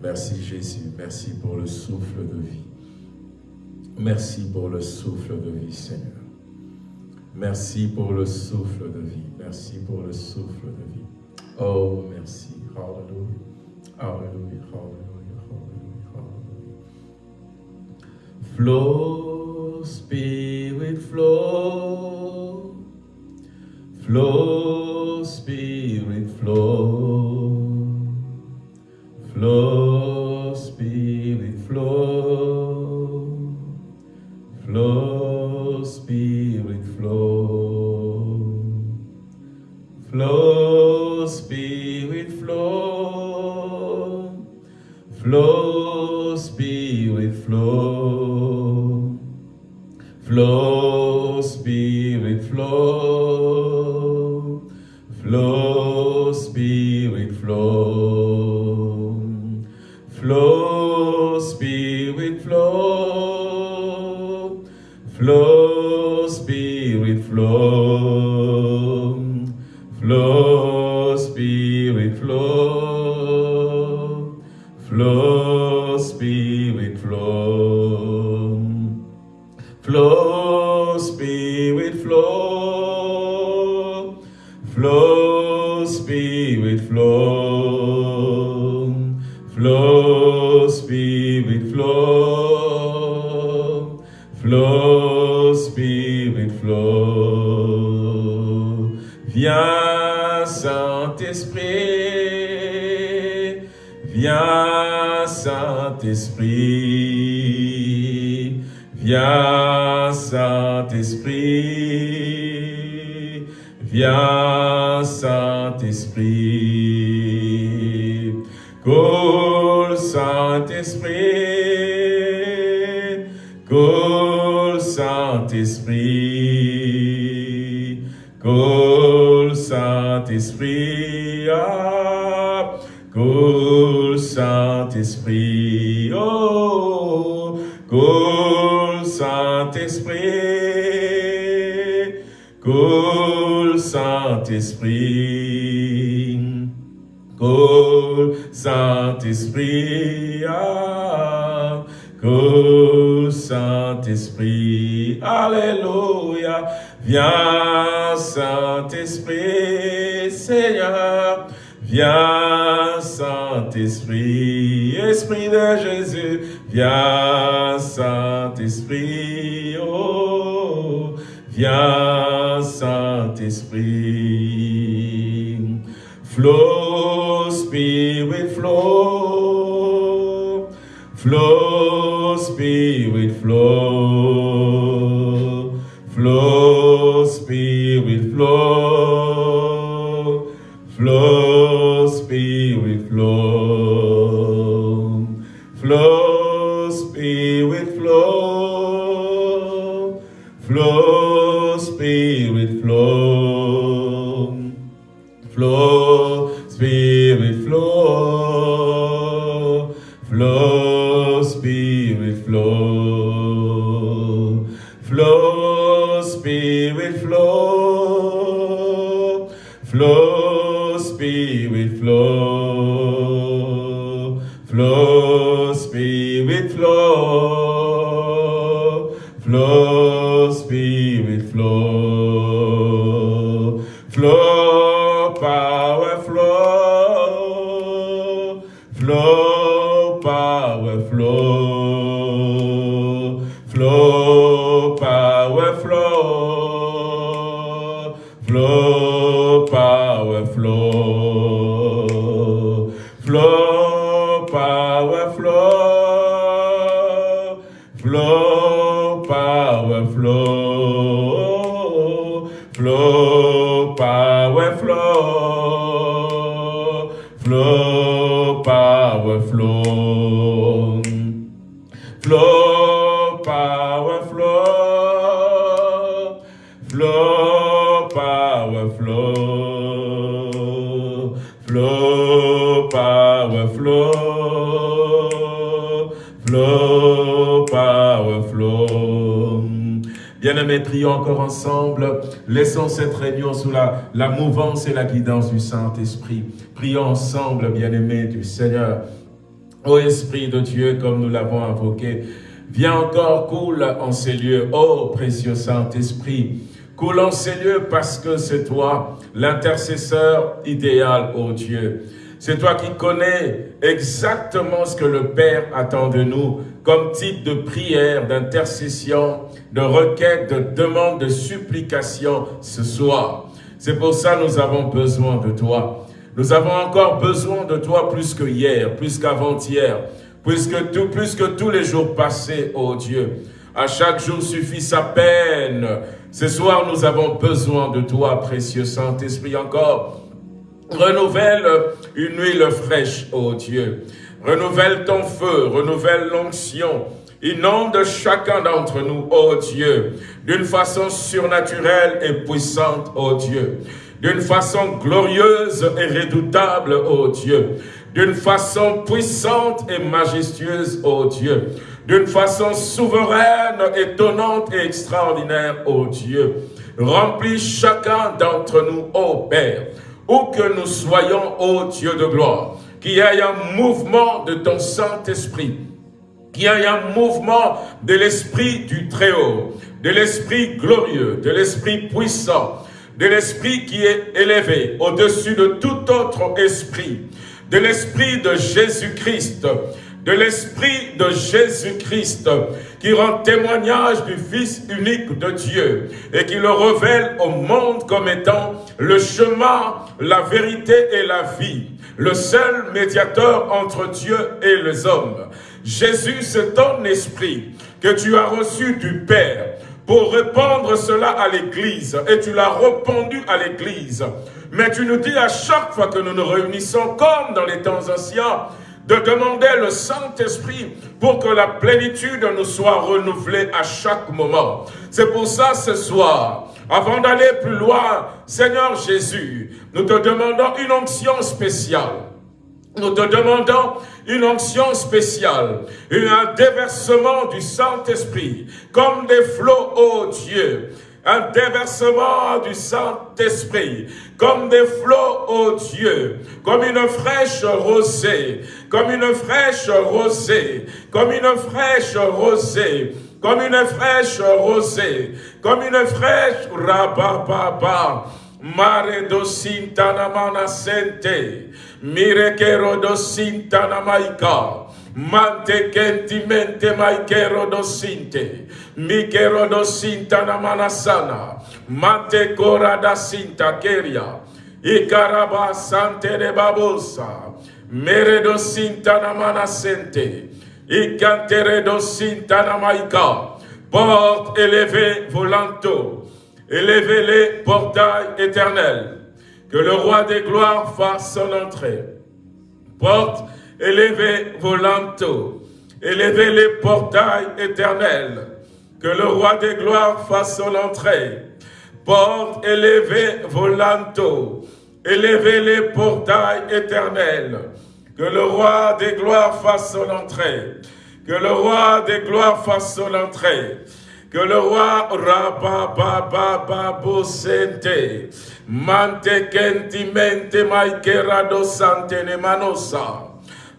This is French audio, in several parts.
Merci Jésus, merci pour le souffle de vie. Merci pour le souffle de vie Seigneur. Merci pour le souffle de vie. Merci pour le souffle de vie. Oh, merci. Hallelujah. Hallelujah. Hallelujah. Hallelujah. Hallelujah. Flow, Spirit, flow. Flow, Spirit, flow. Flow, Spirit, flow. Flow, Spirit, flow. Flow, Spirit, flow. Flow, Coule, Saint-Esprit. Coule, Saint-Esprit. Coule, Saint-Esprit. Ah, coule, Saint-Esprit. Oh, coule, Saint-Esprit. Coule, Saint-Esprit. Alléluia. Viens, Saint-Esprit, Seigneur. Viens, Saint-Esprit, Esprit de Jésus. Viens, be with Lord. Ensemble. Laissons cette réunion sous la, la mouvance et la guidance du Saint-Esprit. Prions ensemble, bien-aimés du Seigneur. Ô Esprit de Dieu, comme nous l'avons invoqué, viens encore, coule en ces lieux. Ô précieux Saint-Esprit, coule en ces lieux parce que c'est toi, l'intercesseur idéal, ô Dieu. C'est toi qui connais exactement ce que le Père attend de nous comme type de prière, d'intercession, de requête, de demande, de supplication ce soir. C'est pour ça que nous avons besoin de toi. Nous avons encore besoin de toi plus que hier, plus qu'avant-hier, plus, que plus que tous les jours passés, ô Dieu. À chaque jour suffit sa peine. Ce soir, nous avons besoin de toi, précieux Saint-Esprit, encore Renouvelle une huile fraîche, ô Dieu. Renouvelle ton feu, renouvelle l'onction. Inonde chacun d'entre nous, ô Dieu, d'une façon surnaturelle et puissante, ô Dieu. D'une façon glorieuse et redoutable, ô Dieu. D'une façon puissante et majestueuse, ô Dieu. D'une façon souveraine, étonnante et extraordinaire, ô Dieu. Remplis chacun d'entre nous, ô Père où que nous soyons, ô Dieu de gloire, qu'il y ait un mouvement de ton Saint-Esprit, qu'il y ait un mouvement de l'Esprit du Très-Haut, de l'Esprit glorieux, de l'Esprit puissant, de l'Esprit qui est élevé au-dessus de tout autre esprit, de l'Esprit de Jésus-Christ, de l'Esprit de Jésus-Christ qui rend témoignage du Fils unique de Dieu et qui le révèle au monde comme étant le chemin, la vérité et la vie, le seul médiateur entre Dieu et les hommes. Jésus, c'est ton esprit que tu as reçu du Père pour répandre cela à l'Église et tu l'as répandu à l'Église. Mais tu nous dis à chaque fois que nous nous réunissons comme dans les temps anciens, de demander le Saint-Esprit pour que la plénitude nous soit renouvelée à chaque moment. C'est pour ça ce soir, avant d'aller plus loin, Seigneur Jésus, nous te demandons une onction spéciale. Nous te demandons une onction spéciale, un déversement du Saint-Esprit, comme des flots, ô Dieu, un déversement du Saint-Esprit, comme des flots, ô Dieu, comme une fraîche rosée, comme une fraîche rosée, comme une fraîche rosée, comme une fraîche rosée, comme une fraîche mare dosintana manasente, mirekero dosintana maika, Mante kentimente maikero dosinte. Mikero dosinta na manasana. Mante kora da keria. Ikaraba sante de babosa. Mere dosinta na manasente. Ikantere dosinta na maika. Porte élevée volanto. Élevez les portails éternels. Que le roi des gloires fasse son entrée. Porte élevez vos linteaux, élevez les portails éternels, que le roi des gloires fasse son entrée. Porte, élevez vos linteaux, élevez les portails éternels, que le roi des gloires fasse son entrée. Que le roi des gloires fasse son entrée. Que le roi Rabababababosente, Mante Kentimente Maikerado Santene Manosa,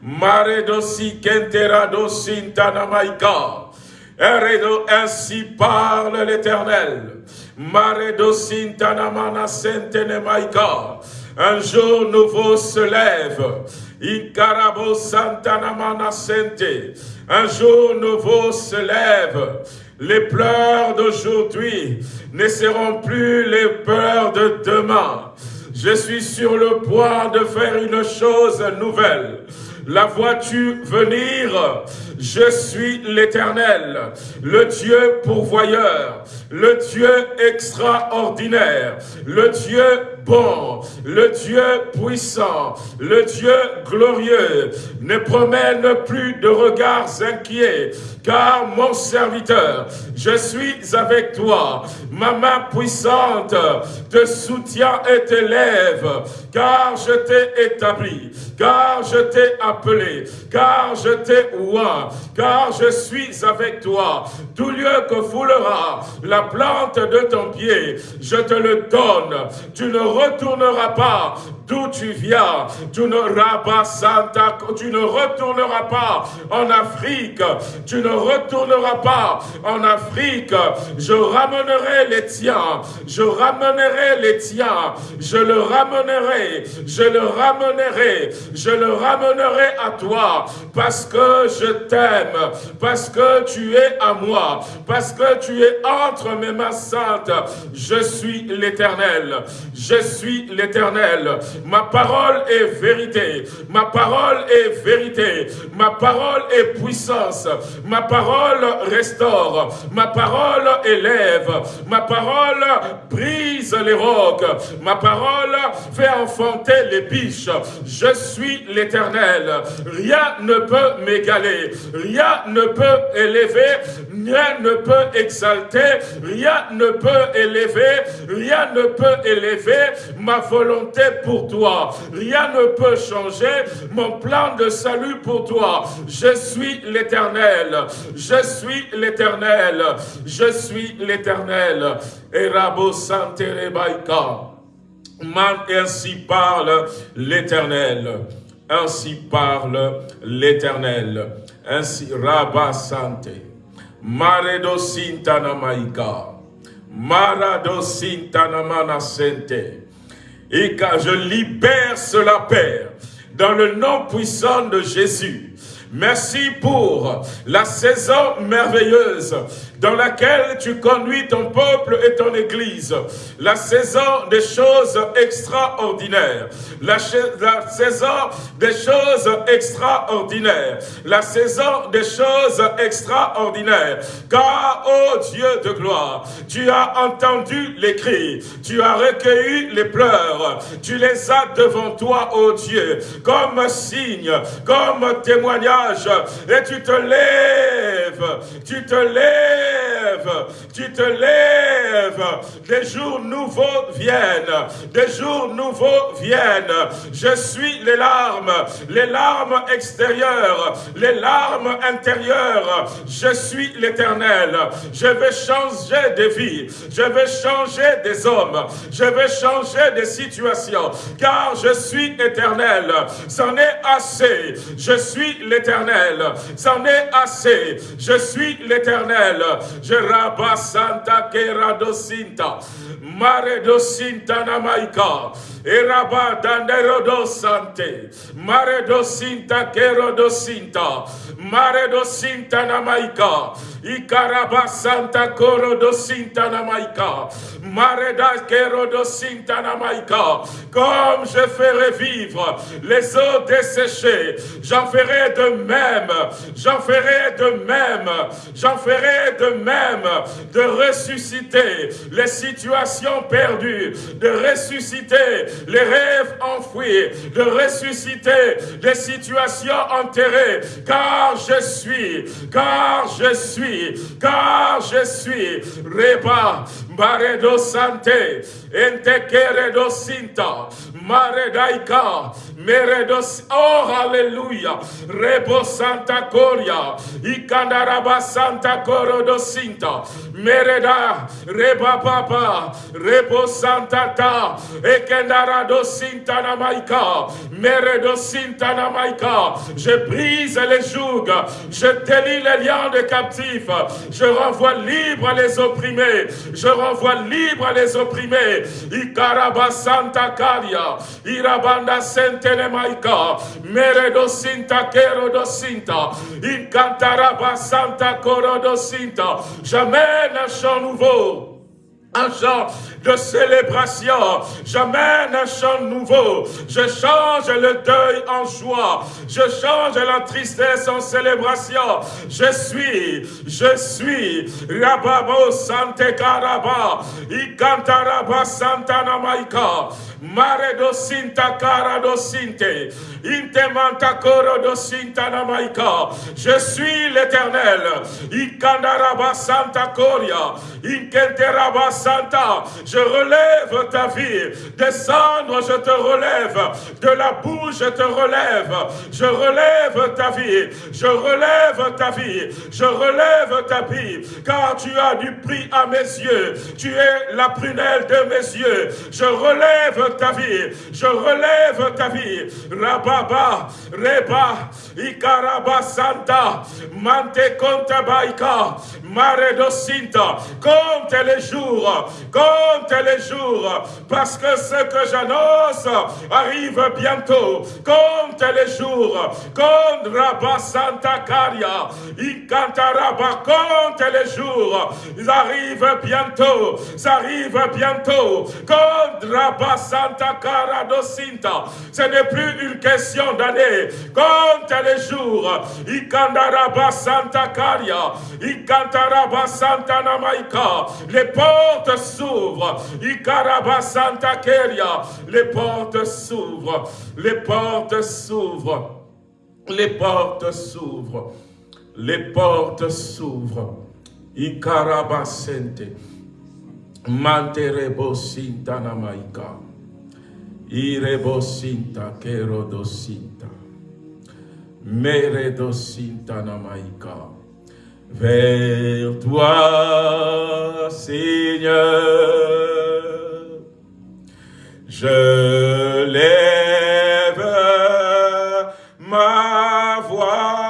Mare dosi kentera dosintana maika. Eredo, ainsi parle l'Éternel. Mare dosintana mana sentene maika. Un jour nouveau se lève. Ikarabo santana mana sente. Un jour nouveau se lève. Les pleurs d'aujourd'hui ne plus les pleurs de demain. Je suis sur le point de faire une chose nouvelle. La vois-tu venir? Je suis l'Éternel, le Dieu pourvoyeur, le Dieu extraordinaire, le Dieu bon, le Dieu puissant, le Dieu glorieux, ne promène plus de regards inquiets, car mon serviteur, je suis avec toi. Ma main puissante te soutient et t'élève, car je t'ai établi, car je t'ai appelé, car je t'ai car je suis avec toi. Tout lieu que foulera la plante de ton pied, je te le donne. Tu ne retourneras pas d'où tu viens. Tu ne, retourneras pas en Afrique. Tu ne retourneras pas en Afrique. Je ramènerai les tiens. Je ramènerai les tiens. Je le ramènerai. Je le ramènerai. Je le ramènerai à toi parce que je t'aime. Parce que tu es à moi. Parce que tu es entre mes mains saintes. Je suis l'éternel. Je suis l'éternel. Ma parole est vérité. Ma parole est vérité. Ma parole est puissance. Ma parole restaure. Ma parole élève. Ma parole brise les rocs. Ma parole fait enfanter les biches. Je suis l'éternel. Rien ne peut m'égaler. Rien ne peut élever. Rien ne peut exalter. Rien ne peut élever. Rien ne peut élever ma volonté pour Rien ne peut changer mon plan de salut pour toi. Je suis l'éternel. Je suis l'éternel. Je suis l'éternel. Et Rabo Man, ainsi parle l'éternel. Ainsi parle l'éternel. Ainsi, Rabba Sante. Maredo Sintana Maika. Marado Sintana Manasente et car je libère cela, Père, dans le nom puissant de Jésus. Merci pour la saison merveilleuse dans laquelle tu conduis ton peuple et ton église. La saison des choses extraordinaires. La, saison des choses extraordinaires. La saison des choses extraordinaires. Car, ô oh Dieu de gloire, tu as entendu les cris, tu as recueilli les pleurs, tu les as devant toi, ô oh Dieu, comme signe, comme témoignage, et tu te lèves, tu te lèves tu te lèves, des jours nouveaux viennent, des jours nouveaux viennent. Je suis les larmes, les larmes extérieures, les larmes intérieures. Je suis l'éternel. Je vais changer de vie, je vais changer des hommes, je vais changer des situations, car je suis éternel. C'en est assez. Je suis l'éternel. C'en est assez. Je suis l'éternel. Je Raba Santa Kera Dosinta, Mare Dosinta Namaika, Eraba Dandero Dosante, Mare Dosinta Kero Dosinta, Mare Dosinta Namaika, Ikaraba Santa Koro Dosinta Namaika, Mare da Kero Dosinta Namaika, comme je ferai vivre les eaux desséchées, j'en ferai de même, j'en ferai de même, j'en ferai de même de ressusciter les situations perdues, de ressusciter les rêves enfouis, de ressusciter les situations enterrées, car je suis, car je suis, car je suis, Reba, Sante, Sinta, Maredaika, Meredos, oh Alléluia, Rebo Santa Coria, Ikandaraba Santa Coro Sinta, Mereda, Reba Papa, Rebo Santa Ta, Ekendara Sinta Namaika, Meredo Sinta je brise les jougs, je délie les liens de captifs, je renvoie libre les opprimés, je libre les opprimés, Ikaraba Santa Caria, Irabanda Sente telemaika, meredo sinta kero do sinta, incantaraba santa coro do sinta. J'amène un chant nouveau. Un chant de célébration. J'amène un chant nouveau. Je change le deuil en joie. Je change la tristesse en célébration. Je suis, je suis, Rababo Sante Karaba, Ikantaraba Santana Maika, Mare do Sinta Kara do Sinte, Je suis l'éternel. Santa Santa, je relève ta vie. Descendre, je te relève. De la bouche, je te relève. Je relève ta vie. Je relève ta vie. Je relève ta vie. Car tu as du prix à mes yeux. Tu es la prunelle de mes yeux. Je relève ta vie. Je relève ta vie. Rababa, Reba, Ikaraba Santa, Mante Kontabaika, Mare Dosinta. Compte les jours compte les jours, parce que ce que j'annonce arrive bientôt. Compte les jours, compte Rabba Santa Caria, compte les jours, ils arrivent bientôt, ça arrive bientôt. Compte Rabba Santa Cara Docinta, ce n'est plus une question d'année. Compte les jours, Ikandaraba Santa Caria, Ikantaraba Santa les portes s'ouvrent. Ikaraba Santa Keria. Les portes s'ouvrent. Les portes s'ouvrent. Les portes s'ouvrent. Les portes s'ouvrent. Ikaraba Sente. Manterebo Sinta Namaika. Irebo Sinta Kero Sinta. Mere Sinta Namaika vers toi, Seigneur. Je lève ma voix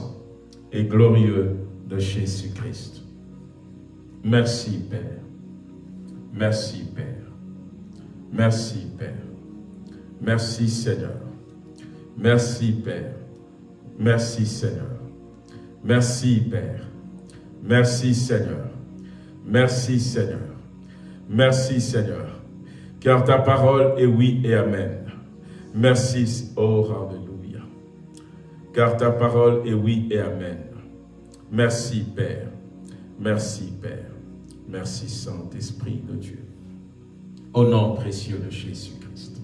glorieux de Jésus-Christ. Merci, Père. Merci, Père. Merci, Père. Merci, Seigneur. Merci Père. Merci Seigneur. Merci Père. Merci Seigneur. Merci Seigneur. Merci Seigneur. Car ta parole est oui et amen. Merci, oh Alléluia. Car ta parole est oui et amen. Merci Père. Merci Père. Merci Saint-Esprit de Dieu. Au nom précieux de Jésus-Christ.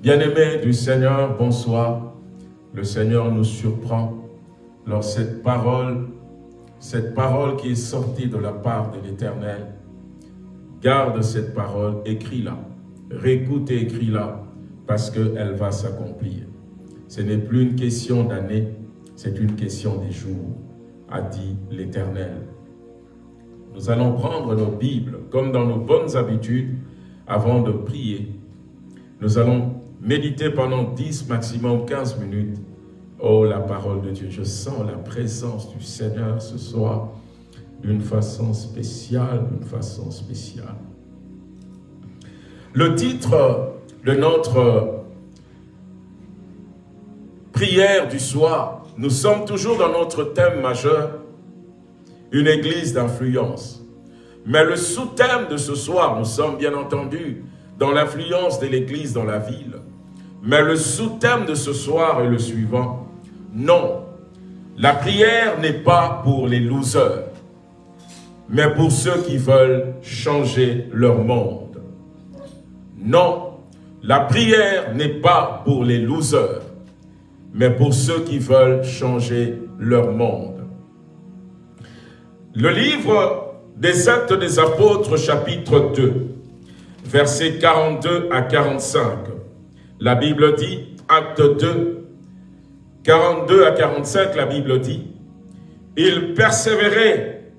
Bien-aimés du Seigneur, bonsoir. Le Seigneur nous surprend lors cette parole, cette parole qui est sortie de la part de l'Éternel. Garde cette parole, écris-la. Réécoute et écris-la parce qu'elle va s'accomplir. Ce n'est plus une question d'année, c'est une question des jours, a dit l'Éternel. Nous allons prendre nos Bibles comme dans nos bonnes habitudes avant de prier. Nous allons méditer pendant 10, maximum 15 minutes. Oh, la parole de Dieu, je sens la présence du Seigneur ce soir d'une façon spéciale, d'une façon spéciale. Le titre de notre prière du soir, nous sommes toujours dans notre thème majeur, une église d'influence. Mais le sous-thème de ce soir, nous sommes bien entendu dans l'influence de l'église dans la ville. Mais le sous-thème de ce soir est le suivant. Non, la prière n'est pas pour les losers, mais pour ceux qui veulent changer leur monde. Non, la prière n'est pas pour les losers, mais pour ceux qui veulent changer leur monde. Le livre des Actes des Apôtres, chapitre 2, versets 42 à 45. La Bible dit, acte 2, 42 à 45, la Bible dit, il persévérait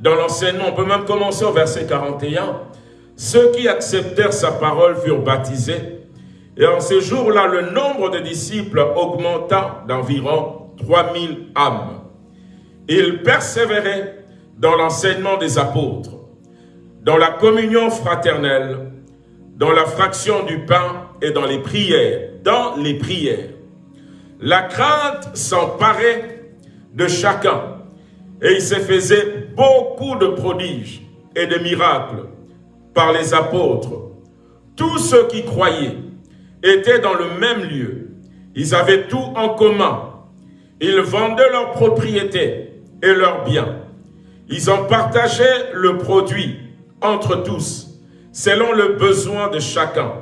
dans l'enseignement. On peut même commencer au verset 41. Ceux qui acceptèrent sa parole furent baptisés. Et en ces jours-là, le nombre de disciples augmenta d'environ 3000 âmes. Ils persévéraient dans l'enseignement des apôtres, dans la communion fraternelle, dans la fraction du pain et dans les prières, dans les prières. La crainte s'emparait de chacun et il se faisait beaucoup de prodiges et de miracles par les apôtres. Tous ceux qui croyaient étaient dans le même lieu. Ils avaient tout en commun. Ils vendaient leurs propriétés et leurs biens. Ils en partageaient le produit entre tous, selon le besoin de chacun.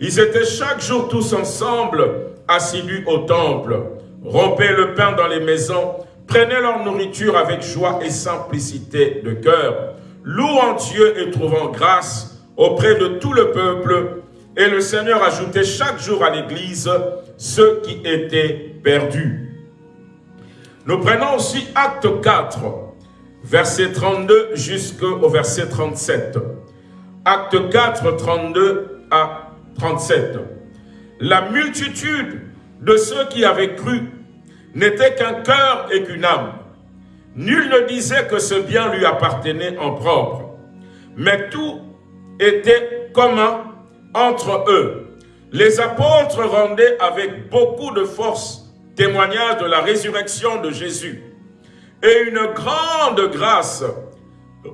Ils étaient chaque jour tous ensemble, assidus au temple, rompaient le pain dans les maisons, prenaient leur nourriture avec joie et simplicité de cœur, louant Dieu et trouvant grâce auprès de tout le peuple, et le Seigneur ajoutait chaque jour à l'Église ceux qui étaient perdus. Nous prenons aussi acte 4, verset 32 jusqu'au verset 37. Acte 4, 32 à 37. La multitude de ceux qui avaient cru n'était qu'un cœur et qu'une âme. Nul ne disait que ce bien lui appartenait en propre, mais tout était commun entre eux. Les apôtres rendaient avec beaucoup de force témoignage de la résurrection de Jésus. Et une grande grâce,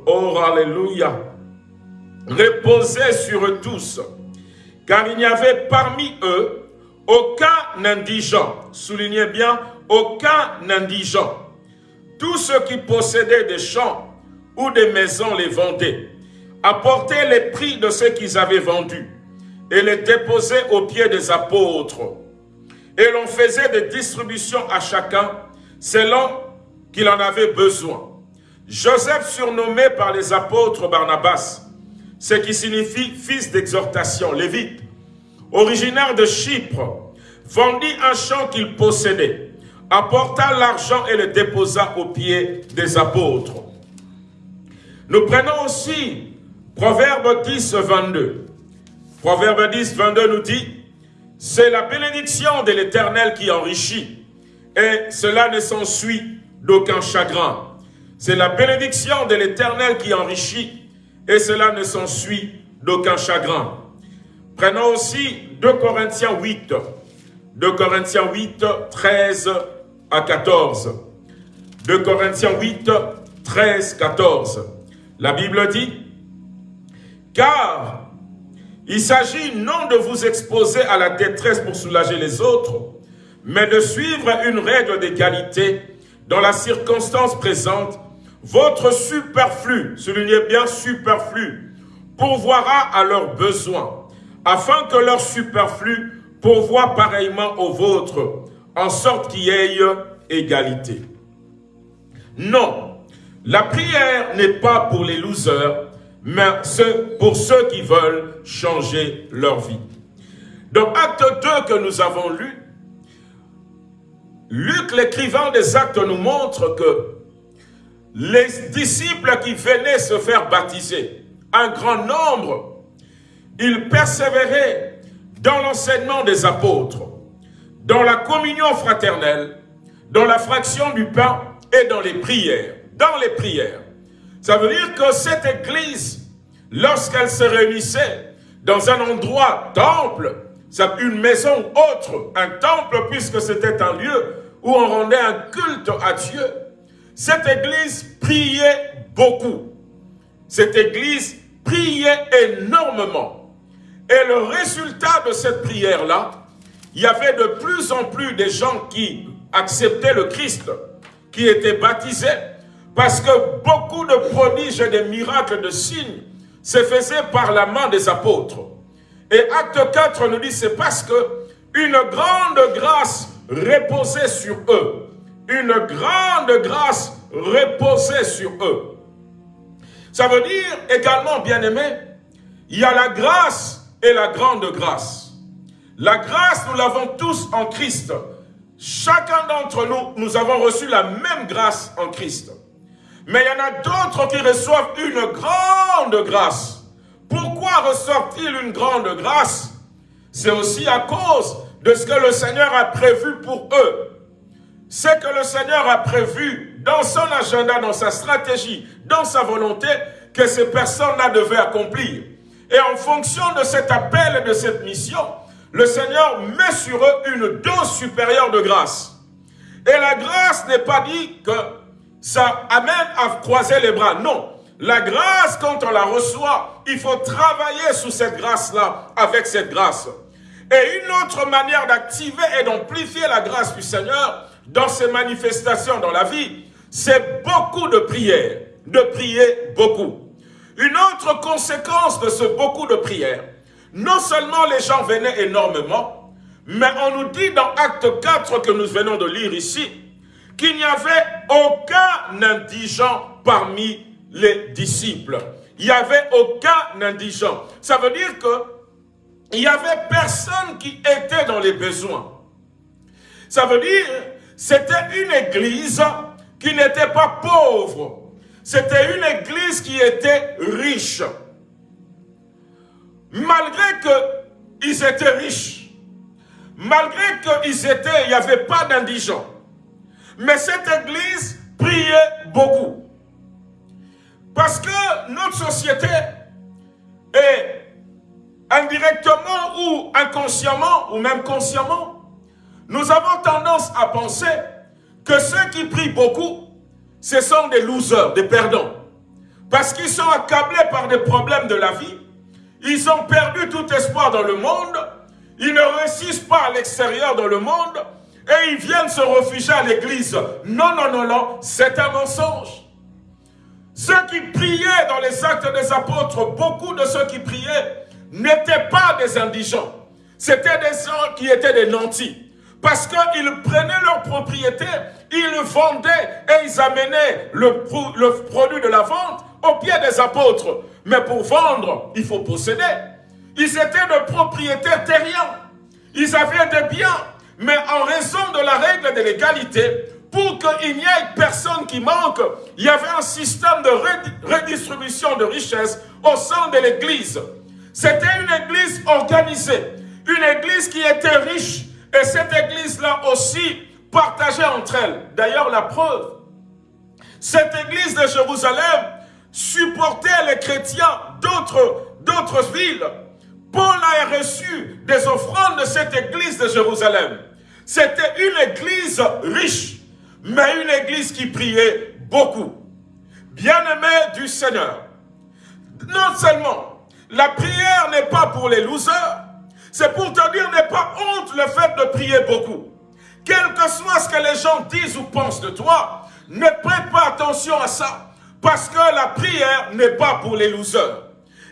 oh alléluia, reposait sur eux tous, car il n'y avait parmi eux aucun indigent, soulignez bien, aucun indigent. Tous ceux qui possédaient des champs ou des maisons les vendaient, apportaient les prix de ce qu'ils avaient vendu et les déposaient aux pieds des apôtres. Et l'on faisait des distributions à chacun selon qu'il en avait besoin. Joseph, surnommé par les apôtres Barnabas, ce qui signifie fils d'exhortation, lévite, originaire de Chypre, vendit un champ qu'il possédait, apporta l'argent et le déposa aux pieds des apôtres. Nous prenons aussi Proverbe 10, 22. Proverbe 10, 22 nous dit, c'est la bénédiction de l'Éternel qui enrichit, et cela ne s'ensuit d'aucun chagrin. C'est la bénédiction de l'Éternel qui enrichit, et cela ne s'ensuit d'aucun chagrin. Prenons aussi 2 Corinthiens 8, 2 Corinthiens 8, 13 à 14. 2 Corinthiens 8, 13, 14. La Bible dit, car il s'agit non de vous exposer à la détresse pour soulager les autres, mais de suivre une règle d'égalité dans la circonstance présente, votre superflu, soulignez bien superflu, pourvoira à leurs besoins, afin que leur superflu pourvoie pareillement au vôtre, en sorte qu'il y ait égalité. Non, la prière n'est pas pour les losers, mais pour ceux qui veulent changer leur vie. Dans Acte 2 que nous avons lu, Luc, l'écrivain des actes, nous montre que les disciples qui venaient se faire baptiser, un grand nombre, ils persévéraient dans l'enseignement des apôtres, dans la communion fraternelle, dans la fraction du pain et dans les prières. Dans les prières. Ça veut dire que cette église, lorsqu'elle se réunissait dans un endroit temple, une maison autre, un temple puisque c'était un lieu où on rendait un culte à Dieu, cette église priait beaucoup. Cette église priait énormément. Et le résultat de cette prière-là, il y avait de plus en plus de gens qui acceptaient le Christ, qui étaient baptisés, parce que beaucoup de prodiges et de miracles, de signes, se faisaient par la main des apôtres. Et acte 4 nous dit, c'est parce que une grande grâce reposait sur eux. Une grande grâce reposait sur eux. Ça veut dire également, bien aimé, il y a la grâce et la grande grâce. La grâce, nous l'avons tous en Christ. Chacun d'entre nous, nous avons reçu la même grâce en Christ. Mais il y en a d'autres qui reçoivent une grande grâce. Pourquoi reçoivent-ils une grande grâce? C'est aussi à cause de ce que le Seigneur a prévu pour eux. Ce que le Seigneur a prévu dans son agenda, dans sa stratégie, dans sa volonté, que ces personnes-là devaient accomplir. Et en fonction de cet appel et de cette mission, le Seigneur met sur eux une dose supérieure de grâce. Et la grâce n'est pas dit que ça amène à croiser les bras. Non. La grâce, quand on la reçoit, il faut travailler sous cette grâce-là, avec cette grâce. Et une autre manière d'activer et d'amplifier la grâce du Seigneur dans ses manifestations dans la vie, c'est beaucoup de prières, de prier beaucoup. Une autre conséquence de ce beaucoup de prières, non seulement les gens venaient énormément, mais on nous dit dans Acte 4 que nous venons de lire ici, qu'il n'y avait aucun indigent parmi les disciples. Il n'y avait aucun indigent. Ça veut dire que il n'y avait personne qui était dans les besoins. Ça veut dire, c'était une église qui n'était pas pauvre. C'était une église qui était riche. Malgré qu'ils étaient riches, malgré qu'ils étaient, il n'y avait pas d'indigents. Mais cette église priait beaucoup. Parce que notre société est indirectement ou inconsciemment, ou même consciemment, nous avons tendance à penser que ceux qui prient beaucoup, ce sont des losers, des perdants. Parce qu'ils sont accablés par des problèmes de la vie, ils ont perdu tout espoir dans le monde, ils ne réussissent pas à l'extérieur dans le monde, et ils viennent se réfugier à l'église. Non, non, non, non, c'est un mensonge. Ceux qui priaient dans les actes des apôtres, beaucoup de ceux qui priaient, n'étaient pas des indigents. C'était des gens qui étaient des nantis. Parce qu'ils prenaient leurs propriétés, ils vendaient et ils amenaient le, le produit de la vente au pied des apôtres. Mais pour vendre, il faut posséder. Ils étaient de propriétaires terriens. Ils avaient des biens. Mais en raison de la règle de l'égalité, pour qu'il n'y ait personne qui manque, il y avait un système de redistribution de richesses au sein de l'Église. C'était une église organisée, une église qui était riche. Et cette église-là aussi partageait entre elles. D'ailleurs, la preuve, cette église de Jérusalem supportait les chrétiens d'autres villes Paul a reçu des offrandes de cette église de Jérusalem. C'était une église riche, mais une église qui priait beaucoup. Bien-aimé du Seigneur, non seulement la prière n'est pas pour les losers, c'est pour te dire, n'est pas honte le fait de prier beaucoup. Quel que soit ce que les gens disent ou pensent de toi, ne prête pas attention à ça. Parce que la prière n'est pas pour les losers.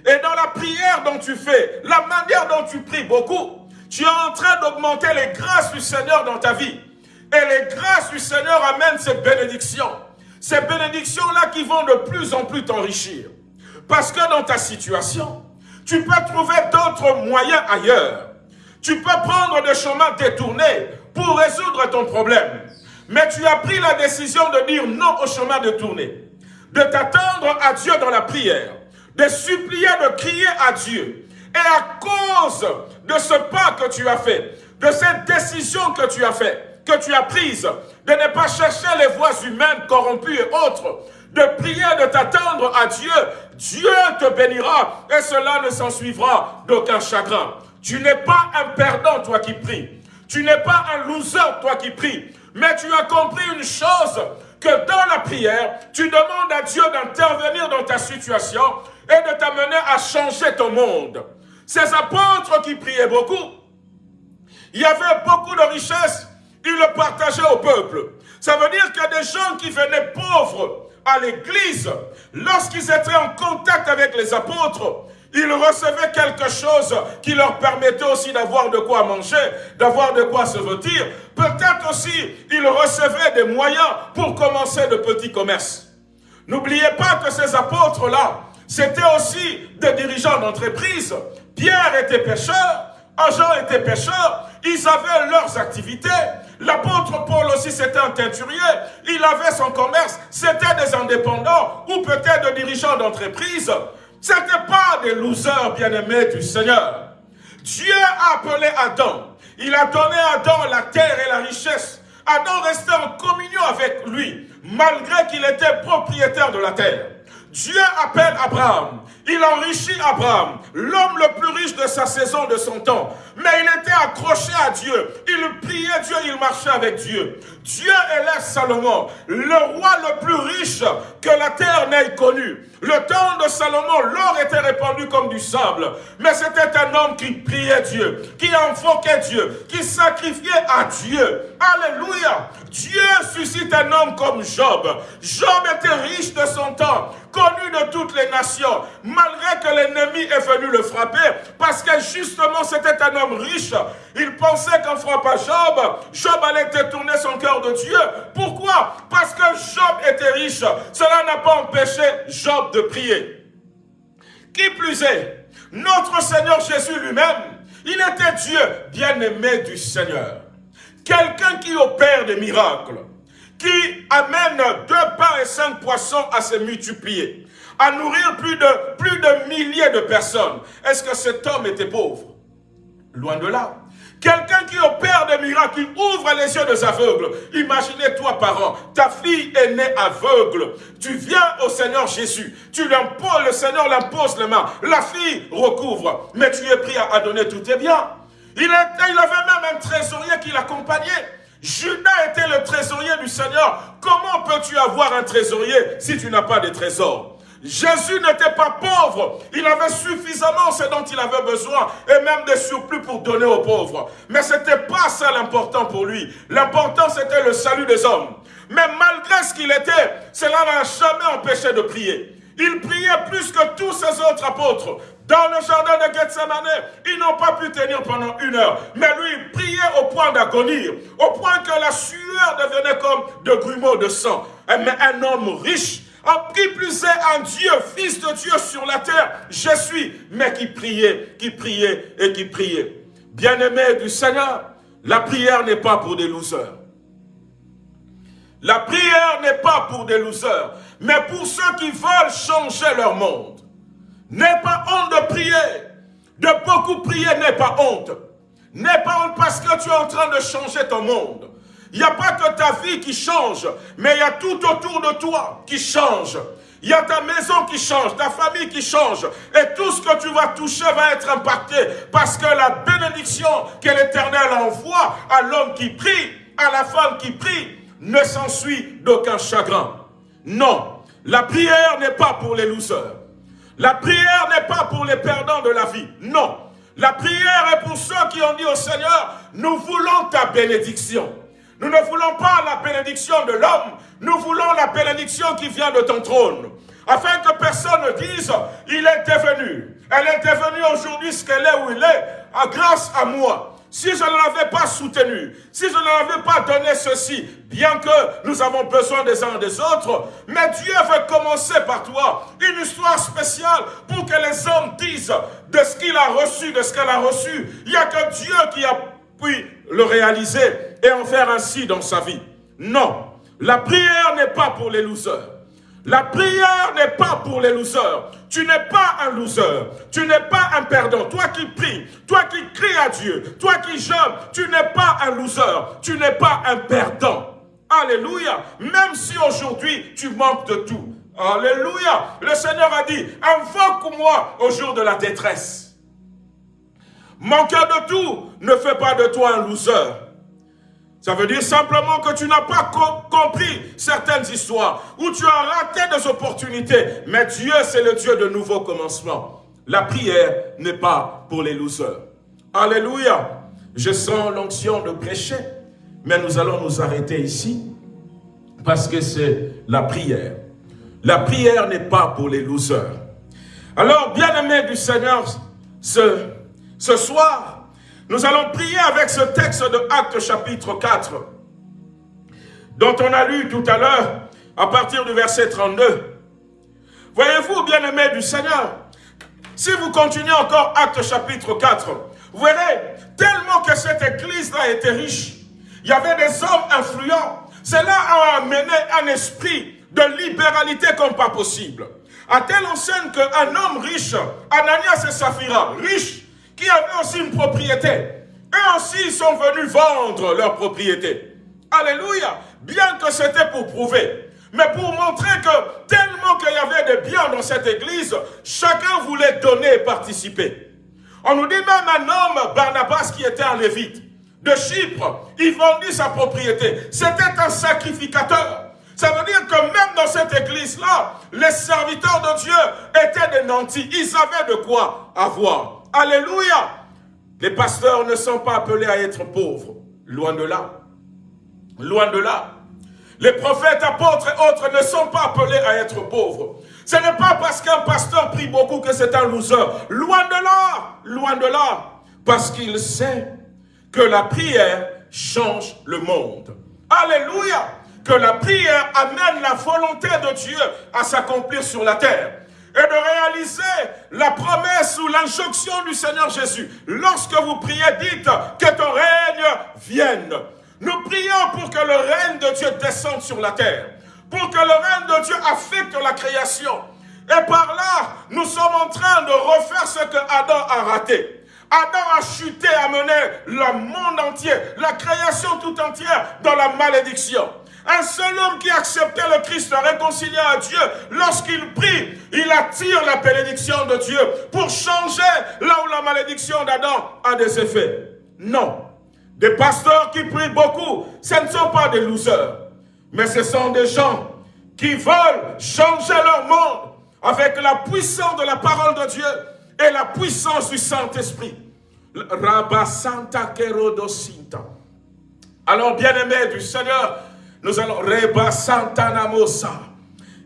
Et dans la prière dont tu fais, la manière dont tu pries beaucoup, tu es en train d'augmenter les grâces du Seigneur dans ta vie. Et les grâces du Seigneur amènent ces bénédictions. Ces bénédictions-là qui vont de plus en plus t'enrichir. Parce que dans ta situation, tu peux trouver d'autres moyens ailleurs. Tu peux prendre des chemins détournés pour résoudre ton problème. Mais tu as pris la décision de dire non au chemin détourné. De t'attendre à Dieu dans la prière. De supplier, de crier à Dieu. Et à cause de ce pas que tu as fait, de cette décision que tu as fait, que tu as prise, de ne pas chercher les voies humaines corrompues et autres, de prier, de t'attendre à Dieu, Dieu te bénira et cela ne s'en suivra d'aucun chagrin. Tu n'es pas un perdant, toi qui pries. Tu n'es pas un loser, toi qui pries. Mais tu as compris une chose, que dans la prière, tu demandes à Dieu d'intervenir dans ta situation et de t'amener à changer ton monde. Ces apôtres qui priaient beaucoup, il y avait beaucoup de richesses, ils le partageaient au peuple. Ça veut dire qu'il y a des gens qui venaient pauvres à l'église, lorsqu'ils étaient en contact avec les apôtres, ils recevaient quelque chose qui leur permettait aussi d'avoir de quoi manger, d'avoir de quoi se vêtir. Peut-être aussi, ils recevaient des moyens pour commencer de petits commerces. N'oubliez pas que ces apôtres-là, c'était aussi des dirigeants d'entreprise. Pierre était pêcheur, Jean était pêcheur, ils avaient leurs activités. L'apôtre Paul aussi, c'était un teinturier. Il avait son commerce. C'était des indépendants ou peut-être des dirigeants d'entreprise. Ce n'était pas des losers bien-aimés du Seigneur. Dieu a appelé Adam. Il a donné à Adam la terre et la richesse. Adam restait en communion avec lui, malgré qu'il était propriétaire de la terre. Dieu appelle Abraham. Il enrichit Abraham, l'homme le plus riche de sa saison, de son temps. Mais il était accroché à Dieu. Il priait Dieu, il marchait avec Dieu. Dieu élève Salomon, le roi le plus riche que la terre n'ait connu. Le temps de Salomon, l'or était répandu comme du sable. Mais c'était un homme qui priait Dieu, qui invoquait Dieu, qui sacrifiait à Dieu. Alléluia. Dieu suscite un homme comme Job. Job était riche de son temps, de toutes les nations, malgré que l'ennemi est venu le frapper, parce que justement c'était un homme riche. Il pensait qu'en frappant Job, Job allait détourner son cœur de Dieu. Pourquoi? Parce que Job était riche. Cela n'a pas empêché Job de prier. Qui plus est, notre Seigneur Jésus lui-même, il était Dieu bien-aimé du Seigneur. Quelqu'un qui opère des miracles, qui amène deux pains et cinq poissons à se multiplier, à nourrir plus de, plus de milliers de personnes. Est-ce que cet homme était pauvre? Loin de là. Quelqu'un qui opère des miracles, qui ouvre les yeux des aveugles. Imaginez-toi, parent, ta fille est née aveugle. Tu viens au Seigneur Jésus. Tu le Seigneur l'impose les mains. La fille recouvre. Mais tu es pris à, donner tout tes biens. Il, il avait même un trésorier qui l'accompagnait. Judas était le trésorier du Seigneur. Comment peux-tu avoir un trésorier si tu n'as pas de trésor? Jésus n'était pas pauvre. Il avait suffisamment ce dont il avait besoin et même des surplus pour donner aux pauvres. Mais ce n'était pas ça l'important pour lui. L'important, c'était le salut des hommes. Mais malgré ce qu'il était, cela n'a jamais empêché de prier. Il priait plus que tous ses autres apôtres. Dans le jardin de Gethsemane, ils n'ont pas pu tenir pendant une heure. Mais lui, il priait au point d'agonie, au point que la sueur devenait comme de grumeaux de sang. Mais un homme riche en qui plus un Dieu, fils de Dieu sur la terre, je suis, mais qui priait, qui priait et qui priait. Bien-aimé du Seigneur, la prière n'est pas pour des losers. La prière n'est pas pour des losers, mais pour ceux qui veulent changer leur monde. N'est pas honte de prier. De beaucoup prier n'est pas honte. N'est pas honte parce que tu es en train de changer ton monde. Il n'y a pas que ta vie qui change, mais il y a tout autour de toi qui change. Il y a ta maison qui change, ta famille qui change. Et tout ce que tu vas toucher va être impacté. Parce que la bénédiction que l'Éternel envoie à l'homme qui prie, à la femme qui prie, ne s'ensuit d'aucun chagrin. Non, la prière n'est pas pour les losers. La prière n'est pas pour les perdants de la vie. Non, la prière est pour ceux qui ont dit au Seigneur, nous voulons ta bénédiction. Nous ne voulons pas la bénédiction de l'homme, nous voulons la bénédiction qui vient de ton trône. Afin que personne ne dise, il est devenu. Elle est devenue aujourd'hui ce qu'elle est où il est, grâce à moi. Si je ne l'avais pas soutenu, si je ne l'avais pas donné ceci, bien que nous avons besoin des uns des autres, mais Dieu veut commencer par toi une histoire spéciale pour que les hommes disent de ce qu'il a reçu, de ce qu'elle a reçu. Il n'y a que Dieu qui a pu le réaliser et en faire ainsi dans sa vie. Non, la prière n'est pas pour les losers. La prière n'est pas pour les losers. Tu n'es pas un loser. Tu n'es pas un perdant. Toi qui pries, toi qui cries à Dieu, toi qui jeûnes, tu n'es pas un loser. Tu n'es pas un perdant. Alléluia. Même si aujourd'hui tu manques de tout. Alléluia. Le Seigneur a dit, invoque-moi au jour de la détresse. Manquer de tout ne fait pas de toi un loser. Ça veut dire simplement que tu n'as pas compris certaines histoires, ou tu as raté des opportunités. Mais Dieu, c'est le Dieu de nouveaux commencements. La prière n'est pas pour les losers. Alléluia. Je sens l'onction de prêcher, mais nous allons nous arrêter ici, parce que c'est la prière. La prière n'est pas pour les losers. Alors, bien-aimés du Seigneur, ce, ce soir, nous allons prier avec ce texte de Actes chapitre 4, dont on a lu tout à l'heure à partir du verset 32. Voyez-vous, bien-aimés du Seigneur, si vous continuez encore Actes chapitre 4, vous verrez, tellement que cette église-là était riche, il y avait des hommes influents, cela a amené un esprit de libéralité comme pas possible. À telle enseigne qu'un homme riche, Ananias et Saphira, riche, qui avaient aussi une propriété. Eux aussi sont venus vendre leur propriété. Alléluia. Bien que c'était pour prouver. Mais pour montrer que tellement qu'il y avait de biens dans cette église, chacun voulait donner et participer. On nous dit même un homme, Barnabas, qui était un lévite, de Chypre, il vendit sa propriété. C'était un sacrificateur. Ça veut dire que même dans cette église-là, les serviteurs de Dieu étaient des nantis. Ils avaient de quoi avoir. Alléluia. Les pasteurs ne sont pas appelés à être pauvres. Loin de là. Loin de là. Les prophètes, apôtres et autres ne sont pas appelés à être pauvres. Ce n'est pas parce qu'un pasteur prie beaucoup que c'est un loser. Loin de là. Loin de là. Parce qu'il sait que la prière change le monde. Alléluia. Que la prière amène la volonté de Dieu à s'accomplir sur la terre et de réaliser la promesse ou l'injonction du Seigneur Jésus. Lorsque vous priez, dites que ton règne vienne. Nous prions pour que le règne de Dieu descende sur la terre, pour que le règne de Dieu affecte la création. Et par là, nous sommes en train de refaire ce que Adam a raté. Adam a chuté, a mené le monde entier, la création tout entière dans la malédiction. Un seul homme qui acceptait le Christ réconcilié à Dieu, lorsqu'il prie, il attire la bénédiction de Dieu pour changer là où la malédiction d'Adam a des effets. Non. Des pasteurs qui prient beaucoup, ce ne sont pas des losers, mais ce sont des gens qui veulent changer leur monde avec la puissance de la parole de Dieu et la puissance du Saint-Esprit. Rabba Santa Alors, bien-aimés du Seigneur, nous allons Reba Santana Mosa.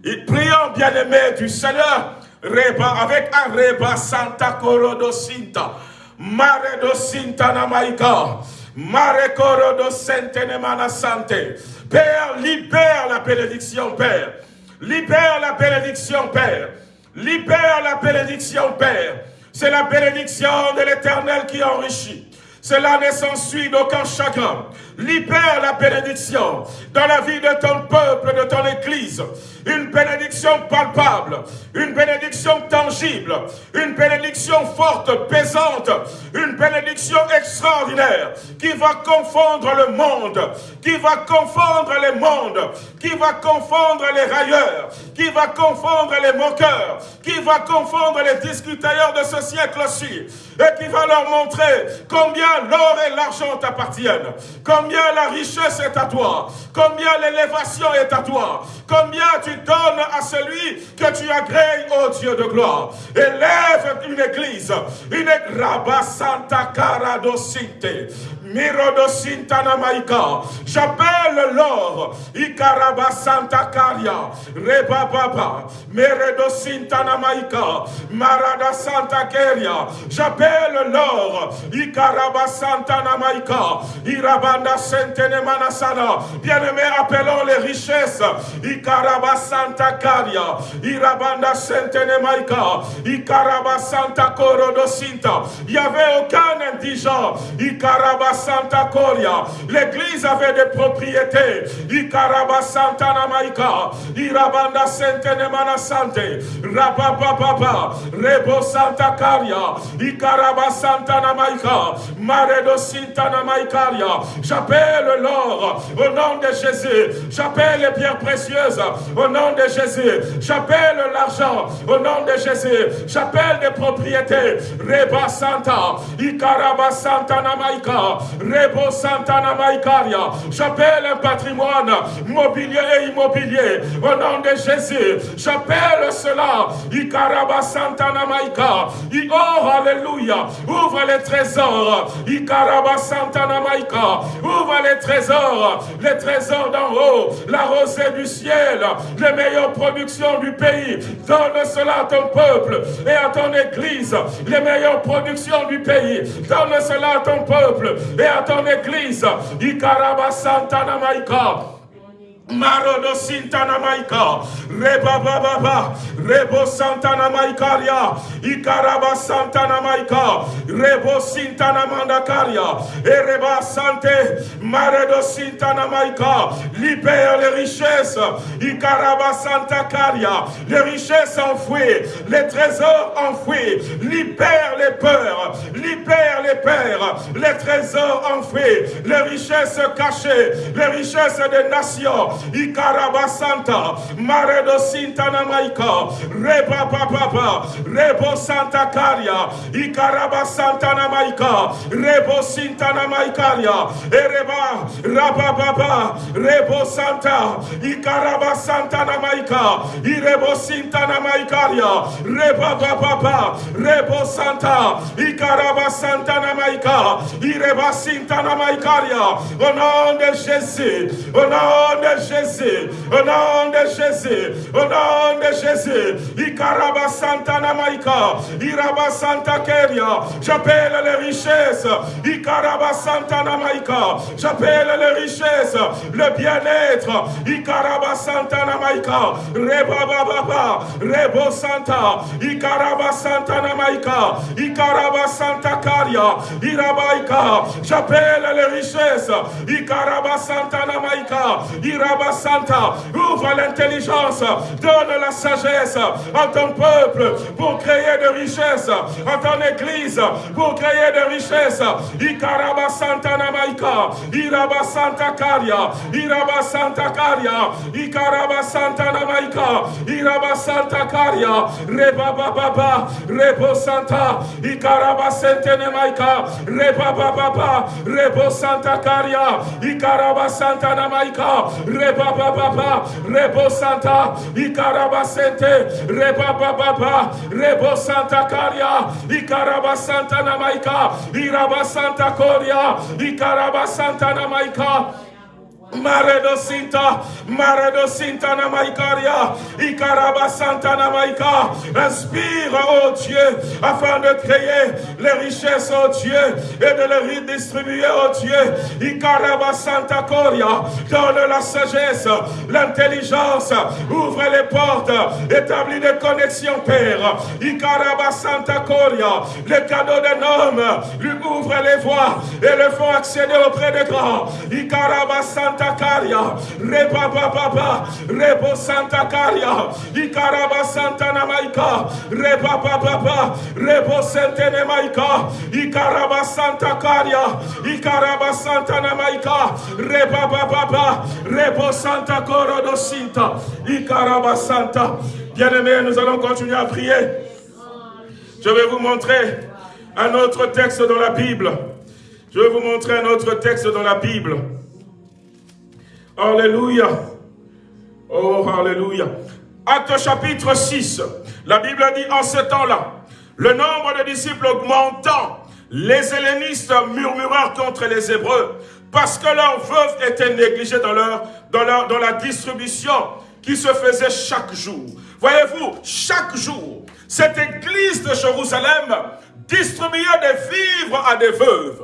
Et prions, bien-aimés du Seigneur, Reba, avec un Reba Santa Corodo Sinta. Mare do Sinta Namaika. Mare Corodo Sentenemana Sante. Père, libère la bénédiction, Père. Libère la bénédiction, Père. Libère la bénédiction, Père. C'est la bénédiction de l'Éternel qui enrichit. Cela ne s'ensuit d'aucun chagrin. Libère la bénédiction dans la vie de ton peuple, de ton Église. Une bénédiction palpable, une bénédiction tangible, une bénédiction forte, pesante, une bénédiction extraordinaire qui va confondre le monde, qui va confondre les mondes, qui va confondre les railleurs, qui va confondre les moqueurs, qui va confondre les discuteurs de ce siècle-ci, et qui va leur montrer combien l'or et l'argent t'appartiennent, combien la richesse est à toi, combien l'élévation est à toi, combien tu donnes à celui que tu agrées, ô Dieu de gloire. Élève une église, une Rabba Santa Cara Mirodo Maika. J'appelle l'or. Ikaraba Santa Caria. Reba Baba. Meredo Sintana Maika. Marada Santa Keria. J'appelle l'or. Ikaraba Santa Maika. Irabanda Sentene Manasana. Bien-aimés, appelons les richesses. Ikaraba Santa Caria. Irabanda Sentene Maika. Ikaraba Santa Corodo Sinta. Il n'y avait aucun indigent. Ikaraba Santa Coria. L'église avait des propriétés. Ikaraba Santa Namaika. Irabanda Sente Nemana Sante. Rabababa. Rebo Santa Caria. Ikaraba Santa Namaika. Maredo Sinta Namaikaria. J'appelle l'or au nom de Jésus. J'appelle les pierres précieuses au nom de Jésus. J'appelle l'argent au nom de Jésus. J'appelle des propriétés. Reba Santa. Ikaraba Santa Namaika. Rebo Santana Maïkaria. J'appelle un patrimoine mobilier et immobilier au nom de Jésus. J'appelle cela. Ikaraba Santana Maïka. Oh, Alléluia. Ouvre les trésors. Ikaraba Santana Maïka. Ouvre les trésors. Les trésors d'en haut. La rosée du ciel. Les meilleures productions du pays. Donne cela à ton peuple et à ton église. Les meilleures productions du pays. Donne cela à ton peuple et à ton église. Ikaraba Santana Maika. Marodo Sintana Maika, Reba Baba, Rebo Santana Maikaria, Ikaraba Maika, Rebo Sintana Mandakaria, Ereba Sante, Maredo Sintana Maika, libère les richesses, Ikaraba Santa Caria, les richesses enfouies, les trésors enfouis, libère les peurs, libère les pères, les trésors enfouis, les richesses cachées, les richesses des nations, Ikarabasanta, Maredo Sintana Maika, Reba Papa, Rebo Santa Caria, Ikarabasanta Namaika, Rebo Sintana Maikaria, Ereba, Rababa, Rebo Santa, Ikarabasanta Namaika, Irebo Sintana Maikaria, Reba Papa, Rebo Santa, Ikarabasanta Namaika, Ireba Sintana Maikaria, au nom de Jésus, au nom de Jésus, Jésus, au nom de Jésus, au nom de Jésus, Ikaraba Santa Namaika, Iraba Santa Keria, j'appelle les richesses, Ikaraba Santa Namaika, j'appelle les richesses, le bien-être, Ikaraba Santa Namaika, Reba Baba, Rebo Santa, Ikaraba Santa Namaika, Ikaraba Santa Karia, Irabaika, j'appelle les richesses, Ikaraba Santa Namaika, ouvre l'intelligence, donne la sagesse à ton peuple pour créer de richesses, à ton église pour créer de richesses. Ikaraba Santa Namaika, Iraba Santa Karia, Iraba Santa Karia, Ikaraba Santa Namaika, Iraba Santa Karia, Reba Baba, Rebo Santa, Ikaraba Santa Namaika, Reba Baba, Rebo Santa Karia, Ikaraba Santa Namaika, Reba Baba Baba, Rebo Santa, Ikaraba Sente, Reba Baba, Rebo Santa Caria, Ikaraba Santa Namaika, Iraba Santa Coria, Ikaraba Santa Namaika, Maredo Sinta, Maredo Sinta Namaikaria, Ikaraba Santa Namaika. Inspire, oh Dieu, afin de créer les richesses, oh Dieu, et de les redistribuer, oh Dieu. Ikaraba Santa Coria, donne la sagesse, l'intelligence, ouvre les portes, établis des connexions, Père. Ikaraba Santa Coria, les cadeaux d'un homme, lui ouvre les voies et le font accéder auprès des grands. Ikaraba Santa Santa Caria, Reba Baba, Rebo Santa Caria, Icaraba Santa Namaika, Reba Baba, Rebo Santene Maika, Icaraba Santa Caria, Icaraba Santa Namaika, Reba Baba, Rebo Santa Coro Sinta, Icaraba Santa. Bien-aimés, nous allons continuer à prier. Je vais vous montrer un autre texte dans la Bible. Je vais vous montrer un autre texte dans la Bible. Alléluia. Oh, Alléluia. Acte chapitre 6. La Bible dit en ce temps-là, le nombre de disciples augmentant, les hellénistes murmurèrent contre les Hébreux parce que leurs veuves étaient négligées dans, dans la distribution qui se faisait chaque jour. Voyez-vous, chaque jour, cette église de Jérusalem distribuait des vivres à des veuves.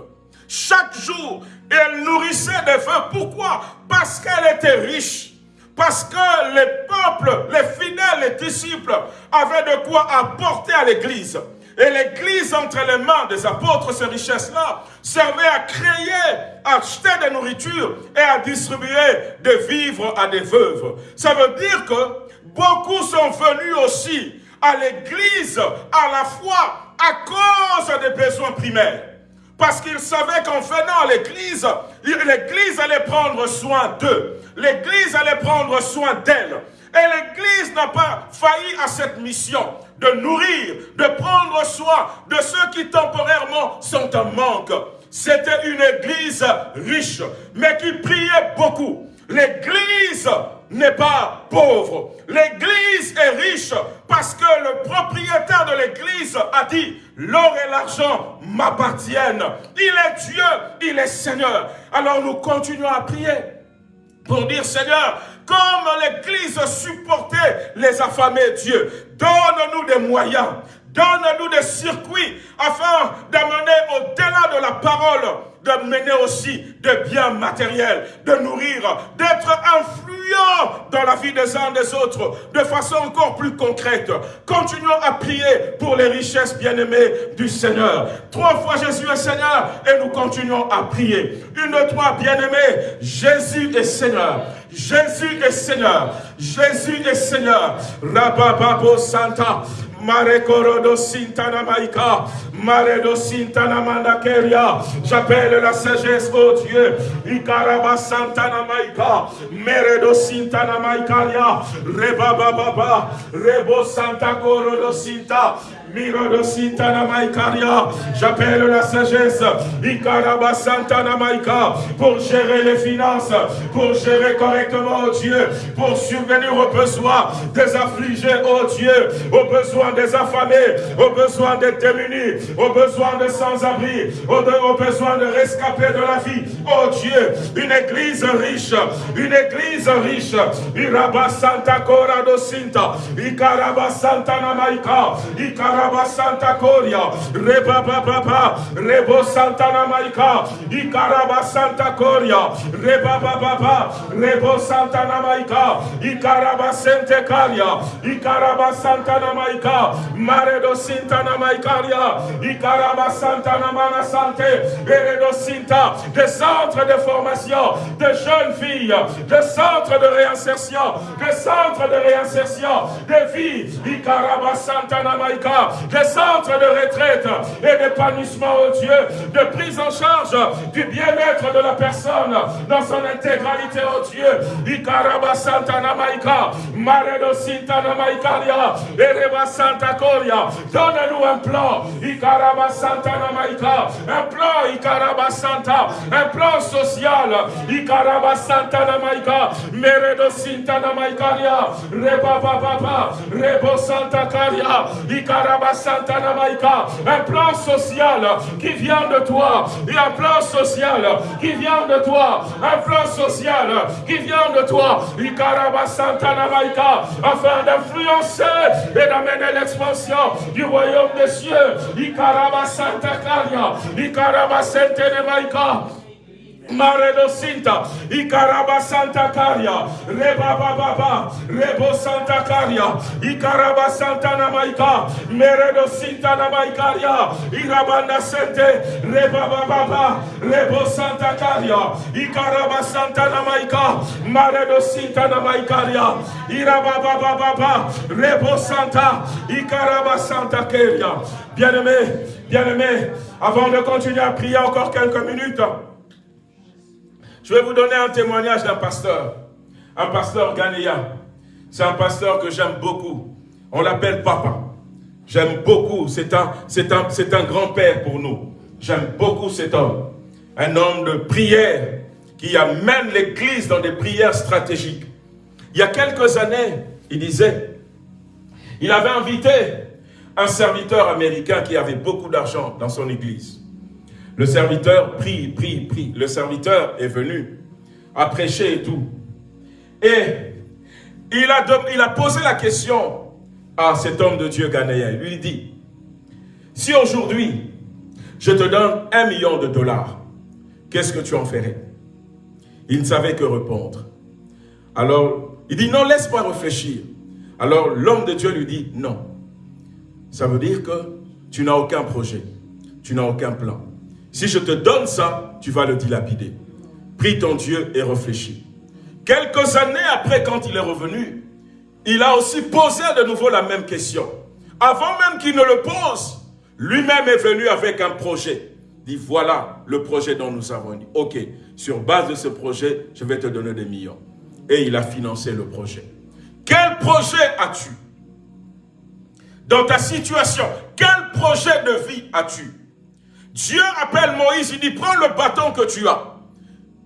Chaque jour, elle nourrissait des veuves. Pourquoi? Parce qu'elle était riche. Parce que les peuples, les fidèles, les disciples avaient de quoi apporter à l'église. Et l'église, entre les mains des apôtres, ces richesses-là, servait à créer, à acheter des nourritures et à distribuer des vivres à des veuves. Ça veut dire que beaucoup sont venus aussi à l'église à la fois à cause des besoins primaires. Parce qu'ils savaient qu'en venant à l'église, l'église allait prendre soin d'eux. L'église allait prendre soin d'elle. Et l'église n'a pas failli à cette mission de nourrir, de prendre soin de ceux qui temporairement sont en manque. C'était une église riche, mais qui priait beaucoup. L'église n'est pas pauvre. L'église est riche parce que le propriétaire de l'église a dit, l'or et l'argent m'appartiennent. Il est Dieu, il est Seigneur. Alors nous continuons à prier pour dire, Seigneur, comme l'église supportait les affamés, Dieu, donne-nous des moyens, donne-nous des circuits afin d'amener au-delà de la parole de mener aussi de biens matériels, de nourrir, d'être influent dans la vie des uns des autres, de façon encore plus concrète. Continuons à prier pour les richesses bien-aimées du Seigneur. Trois fois Jésus est Seigneur et nous continuons à prier. Une, trois, bien-aimés, Jésus est Seigneur. Jésus est Seigneur. Jésus est Seigneur. Rabababo Santa. Marekorodo Sintana Maika, Maredo Sintana Mandakeria. J'appelle la sagesse, oh Dieu. Ikaraba Santana Maika, Meredo Sintana Maikaria, Reba Baba, Rebo Santa Korodo Sinta. J'appelle la sagesse. Pour gérer les finances. Pour gérer correctement, oh Dieu. Pour subvenir aux besoins des affligés, oh Dieu. Aux besoins des affamés. Aux besoins des démunis. Aux besoins des sans-abri. Aux, besoins de rescapés de la vie. Oh Dieu. Une église riche. Une église riche. Iraba Santa Corado Sinta. Ikaraba Santana Maika. Ikaraba Santa Coria, Reba Baba, Rebo Santa Namaika, Ikaraba Santa Coria, Reba Baba, Rebo Santa Namaika, Ikaraba Sente Caria, Ikaraba Santa Namaika, Maredo Sinta Namaikaria, Ikaraba Santa Namana Sante, Eredo Sinta, des centres de formation de jeunes filles, des centres de réinsertion, des centres de réinsertion, de vie, Ikaraba Santa Namaika, des centres de retraite et d'épanouissement, au Dieu, de prise en charge du bien-être de la personne dans son intégralité, au Dieu. Ikaraba Santa Namaika, Maredo Sinta Namaikaria, Ereba Santa Coria. Donne-nous un plan, Ikaraba Santa Namaika, un plan, Ikaraba Santa, un plan social, Ikaraba Santa Namaika, Meredo Sinta Namaikaria, Reba Baba, Rebo Santa Caria, Ikaraba Un plan social qui vient de toi. Et un plan social qui vient de toi. Un plan social qui vient de toi. Afin d'influencer et d'amener l'expansion du royaume des cieux. Ikaraba Santa Caria. Ikaraba Maredo Sinta, Ikaraba Santa Caria, Reba Baba, Rebo Santa Caria, Ikaraba Santa Namaika, Meredo Sinta Namaikaria, Irabanda Sente, Reba Baba, Rebo Santa Caria, Ikaraba Santa Namaika, Maredo Sinta Namaikaria, Iraba Baba, Rebo Santa, Ikaraba Santa Caria. Bien-aimé, bien-aimé, avant de continuer à prier encore quelques minutes, je vais vous donner un témoignage d'un pasteur, un pasteur ghanéen. C'est un pasteur que j'aime beaucoup. On l'appelle Papa. J'aime beaucoup. C'est un, un, un grand-père pour nous. J'aime beaucoup cet homme. Un homme de prière qui amène l'Église dans des prières stratégiques. Il y a quelques années, il disait, il avait invité un serviteur américain qui avait beaucoup d'argent dans son église. Le serviteur prie, prie, prie. Le serviteur est venu à prêcher et tout. Et il a, posé la question à cet homme de Dieu ghanéen. Il lui dit, si aujourd'hui, je te donne un million de dollars, qu'est-ce que tu en ferais? Il ne savait que répondre. Alors, il dit, non, laisse-moi réfléchir. Alors, l'homme de Dieu lui dit, non. Ça veut dire que tu n'as aucun projet, tu n'as aucun plan. Si je te donne ça, tu vas le dilapider. Prie ton Dieu et réfléchis. Quelques années après, quand il est revenu, il a aussi posé de nouveau la même question. Avant même qu'il ne le pose, lui-même est venu avec un projet. Il dit, voilà le projet dont nous avons dit. Ok, sur base de ce projet, je vais te donner des millions. Et il a financé le projet. Quel projet as-tu Dans ta situation, quel projet de vie as-tu? Dieu appelle Moïse, il dit, prends le bâton que tu as.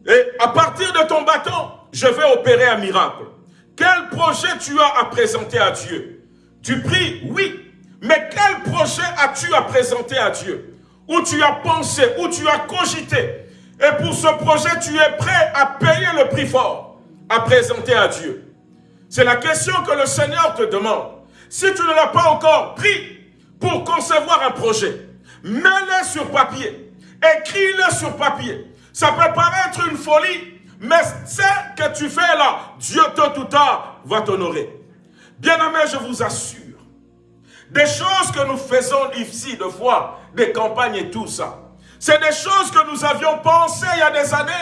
Et à partir de ton bâton, je vais opérer un miracle. Quel projet tu as à présenter à Dieu? Tu pries, oui. Mais quel projet as-tu à présenter à Dieu? Où tu as pensé, où tu as cogité? Et pour ce projet, tu es prêt à payer le prix fort, à présenter à Dieu. C'est la question que le Seigneur te demande. Si tu ne l'as pas encore pris pour concevoir un projet, Mets-le sur papier. Écris-le sur papier. Ça peut paraître une folie, mais ce que tu fais là, Dieu tôt ou tard va t'honorer. Bien-aimé, je vous assure, des choses que nous faisons ici, de fois, des campagnes et tout ça, c'est des choses que nous avions pensées il y a des années.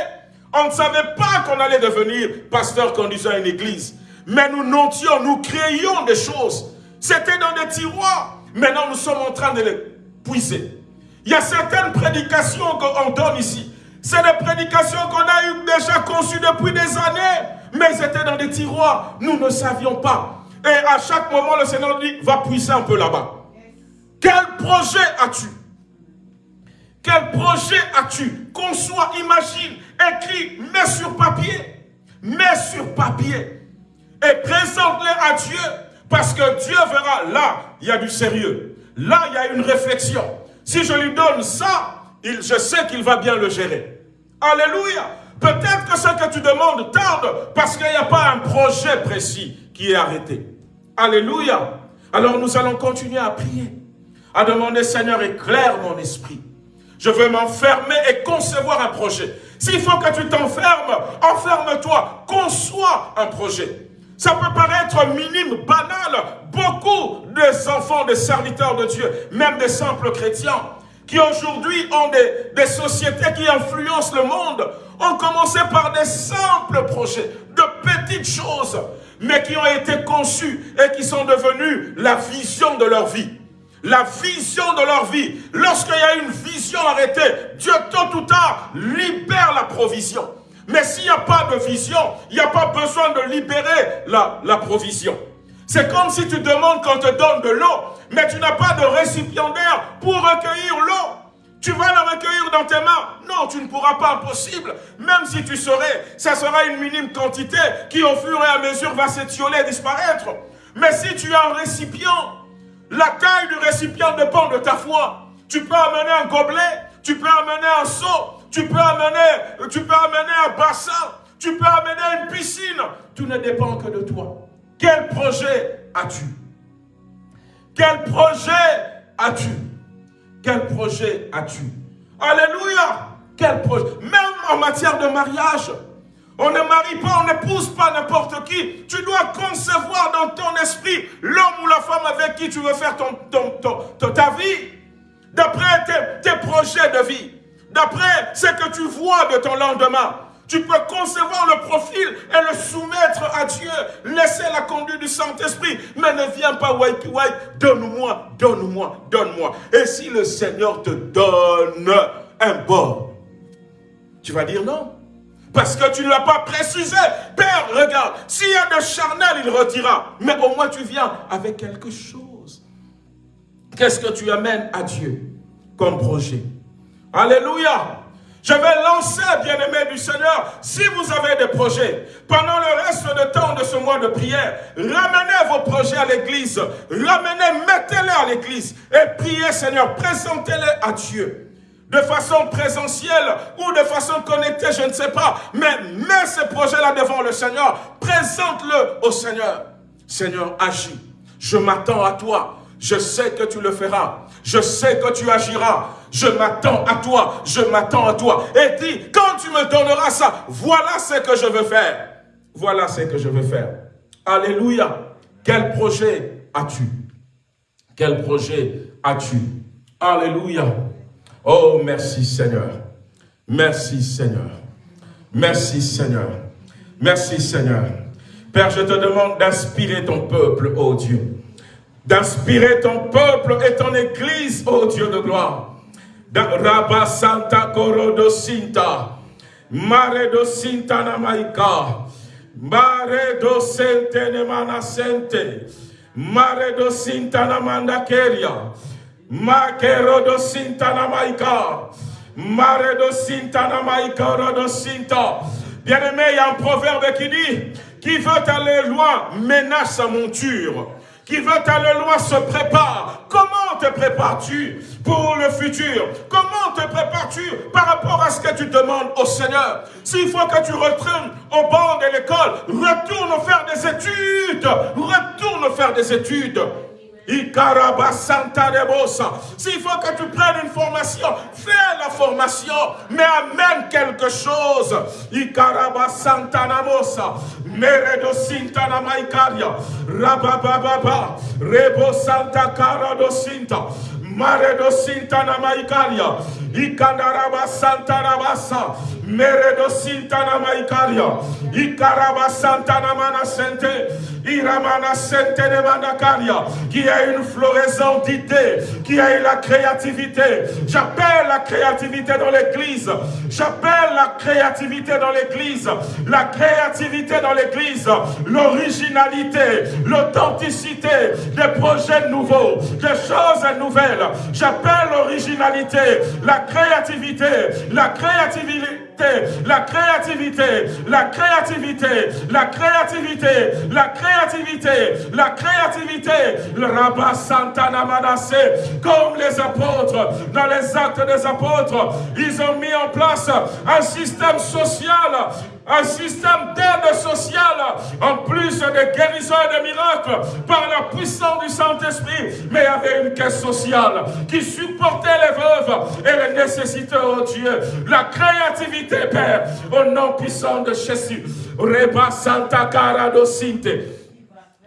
On ne savait pas qu'on allait devenir pasteur conduisant une église. Mais nous notions, nous créions des choses. C'était dans des tiroirs. Maintenant, nous sommes en train de les puiser. Il y a certaines prédications qu'on donne ici. C'est des prédications qu'on a eu déjà conçues depuis des années, mais étaient dans des tiroirs. Nous ne savions pas. Et à chaque moment, le Seigneur dit, va puiser un peu là-bas. Quel projet as-tu? Quel projet as-tu? Conçois, imagine, écris, mets sur papier. Mets sur papier. Et présente-les à Dieu. Parce que Dieu verra, là, il y a du sérieux. Là, il y a une réflexion. Si je lui donne ça, je sais qu'il va bien le gérer. Alléluia. Peut-être que ce que tu demandes tarde parce qu'il n'y a pas un projet précis qui est arrêté. Alléluia. Alors nous allons continuer à prier, à demander Seigneur éclaire mon esprit. Je veux m'enfermer et concevoir un projet. S'il faut que tu t'enfermes, enferme-toi, conçois un projet. Ça peut paraître minime, banal. Beaucoup des enfants, des serviteurs de Dieu, même des simples chrétiens, qui aujourd'hui ont des, des, sociétés qui influencent le monde, ont commencé par des simples projets, de petites choses, mais qui ont été conçus et qui sont devenus la vision de leur vie. La vision de leur vie. Lorsqu'il y a une vision arrêtée, Dieu tôt ou tard libère la provision. Mais s'il n'y a pas de vision, il n'y a pas besoin de libérer la, provision. C'est comme si tu demandes qu'on te donne de l'eau, mais tu n'as pas de récipiendaire pour recueillir l'eau. Tu vas la recueillir dans tes mains. Non, tu ne pourras pas, impossible. Même si tu serais, ça sera une minime quantité qui au fur et à mesure va s'étioler et disparaître. Mais si tu as un récipient, La taille du récipient dépend de ta foi. Tu peux amener un gobelet, tu peux amener un seau, tu peux amener, tu peux amener un bassin, tu peux amener une piscine. Tout ne dépend que de toi. Quel projet as-tu? Quel projet as-tu? Quel projet as-tu? Alléluia Quel projet? Même en matière de mariage, on ne marie pas, on n'épouse pas n'importe qui. Tu dois concevoir dans ton esprit l'homme ou la femme avec qui tu veux faire ton, ta vie. D'après tes, tes projets de vie. D'après ce que tu vois de ton lendemain. Tu peux concevoir le profil et le soumettre à Dieu. Laisser la conduite du Saint-Esprit. Mais ne viens pas wipe wipe. Donne-moi, donne-moi, donne-moi. Et si le Seigneur te donne un bord, tu vas dire non. Parce que tu ne l'as pas précisé. Père, regarde, s'il y a de charnel, il retira. Mais au moins tu viens avec quelque chose. Qu'est-ce que tu amènes à Dieu comme projet? Alléluia. Je vais lancer, bien-aimés du Seigneur, si vous avez des projets, pendant le reste de temps de ce mois de prière, ramenez vos projets à l'église, ramenez, mettez-les à l'église et priez, Seigneur, présentez-les à Dieu. De façon présentielle ou de façon connectée, je ne sais pas, mais mets ces projets-là devant le Seigneur, présente-le au Seigneur. Seigneur, agis. Je m'attends à toi. Je sais que tu le feras. Je sais que tu agiras. Je m'attends à toi. Je m'attends à toi. Et dis, quand tu me donneras ça, voilà ce que je veux faire. Voilà ce que je veux faire. Alléluia. Quel projet as-tu? Quel projet as-tu? Alléluia. Oh, merci Seigneur. Merci Seigneur. Merci Seigneur. Merci Seigneur. Père, je te demande d'inspirer ton peuple, oh Dieu d'inspirer ton peuple et ton église, ô Dieu de gloire. Rabba Santa Corodo Sinta, Mare do Sinta Namaika, Mare do Sente Sente, Mare do Sinta Namanda Keria, Makero do Sinta Namaika, Mare do Sinta Namaika Rodo Sinta. Bien-aimé, il y a un proverbe qui dit, qui veut aller loin menace sa monture qui veut aller loin se prépare. Comment te prépares-tu pour le futur? Comment te prépares-tu par rapport à ce que tu demandes au Seigneur? S'il faut que tu retournes au banc de l'école, retourne faire des études. Retourne faire des études. S'il faut que tu prennes une formation, fais la formation, mais amène quelque chose. Ikaraba Santanamosa, Meredo Sintana Maikaria, Rabababa, Rebo Santa Cara do Sinta, Maredo Sintana Maikaria, Ikandaraba Santa Rabasa, Meredo Sintana Maikaria, Ikaraba Santana Manasente, Iramana qui a une floraison d'idées, qui a eu la créativité. J'appelle la créativité dans l'église. J'appelle la créativité dans l'église. La créativité dans l'église. L'originalité, l'authenticité, des projets nouveaux, des choses nouvelles. J'appelle l'originalité, la créativité, la créativité la créativité, la créativité, la créativité, la créativité, la créativité, le rabat Santana Manassé, comme les apôtres, dans les actes des apôtres, ils ont mis en place un système social un système d'aide sociale, en plus de guérison et de miracles, par la puissance du Saint-Esprit, mais avait une caisse sociale qui supportait les veuves et les nécessités, oh Dieu. La créativité, Père, au nom puissant de Jésus. Reba Santa Cara Sinte,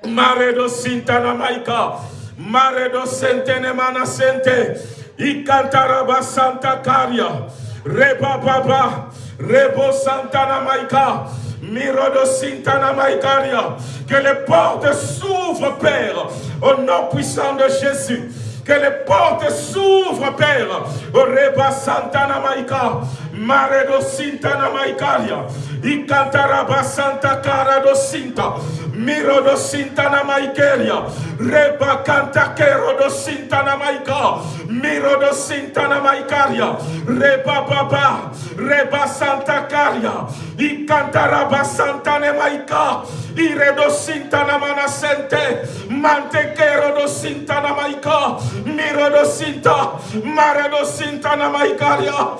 Mare do Sinta Namaika, Mare do Sente Nemana Sente, Ikantaraba Santa Caria, Reba Baba, Rebo Santana Maika. Mirodo Sintana Maikaria. Que les portes s'ouvrent, Père, au nom puissant de Jésus. Que les portes s'ouvrent, Père. Reba Santana Maika. Maredo Sintana Maikaria. Ikantaraba Santa Cara do Sinta. Mirodo Sintana Maikeria. Reba kanta kerodo sintana maika. Mirodo sintana maikaria. Reba baba. Reba santa karia. Ikantara santane maika. Iredo sintana manasente. Mante kerodo sintana maika. Mirodo sinta. Maredo sintana maikaria.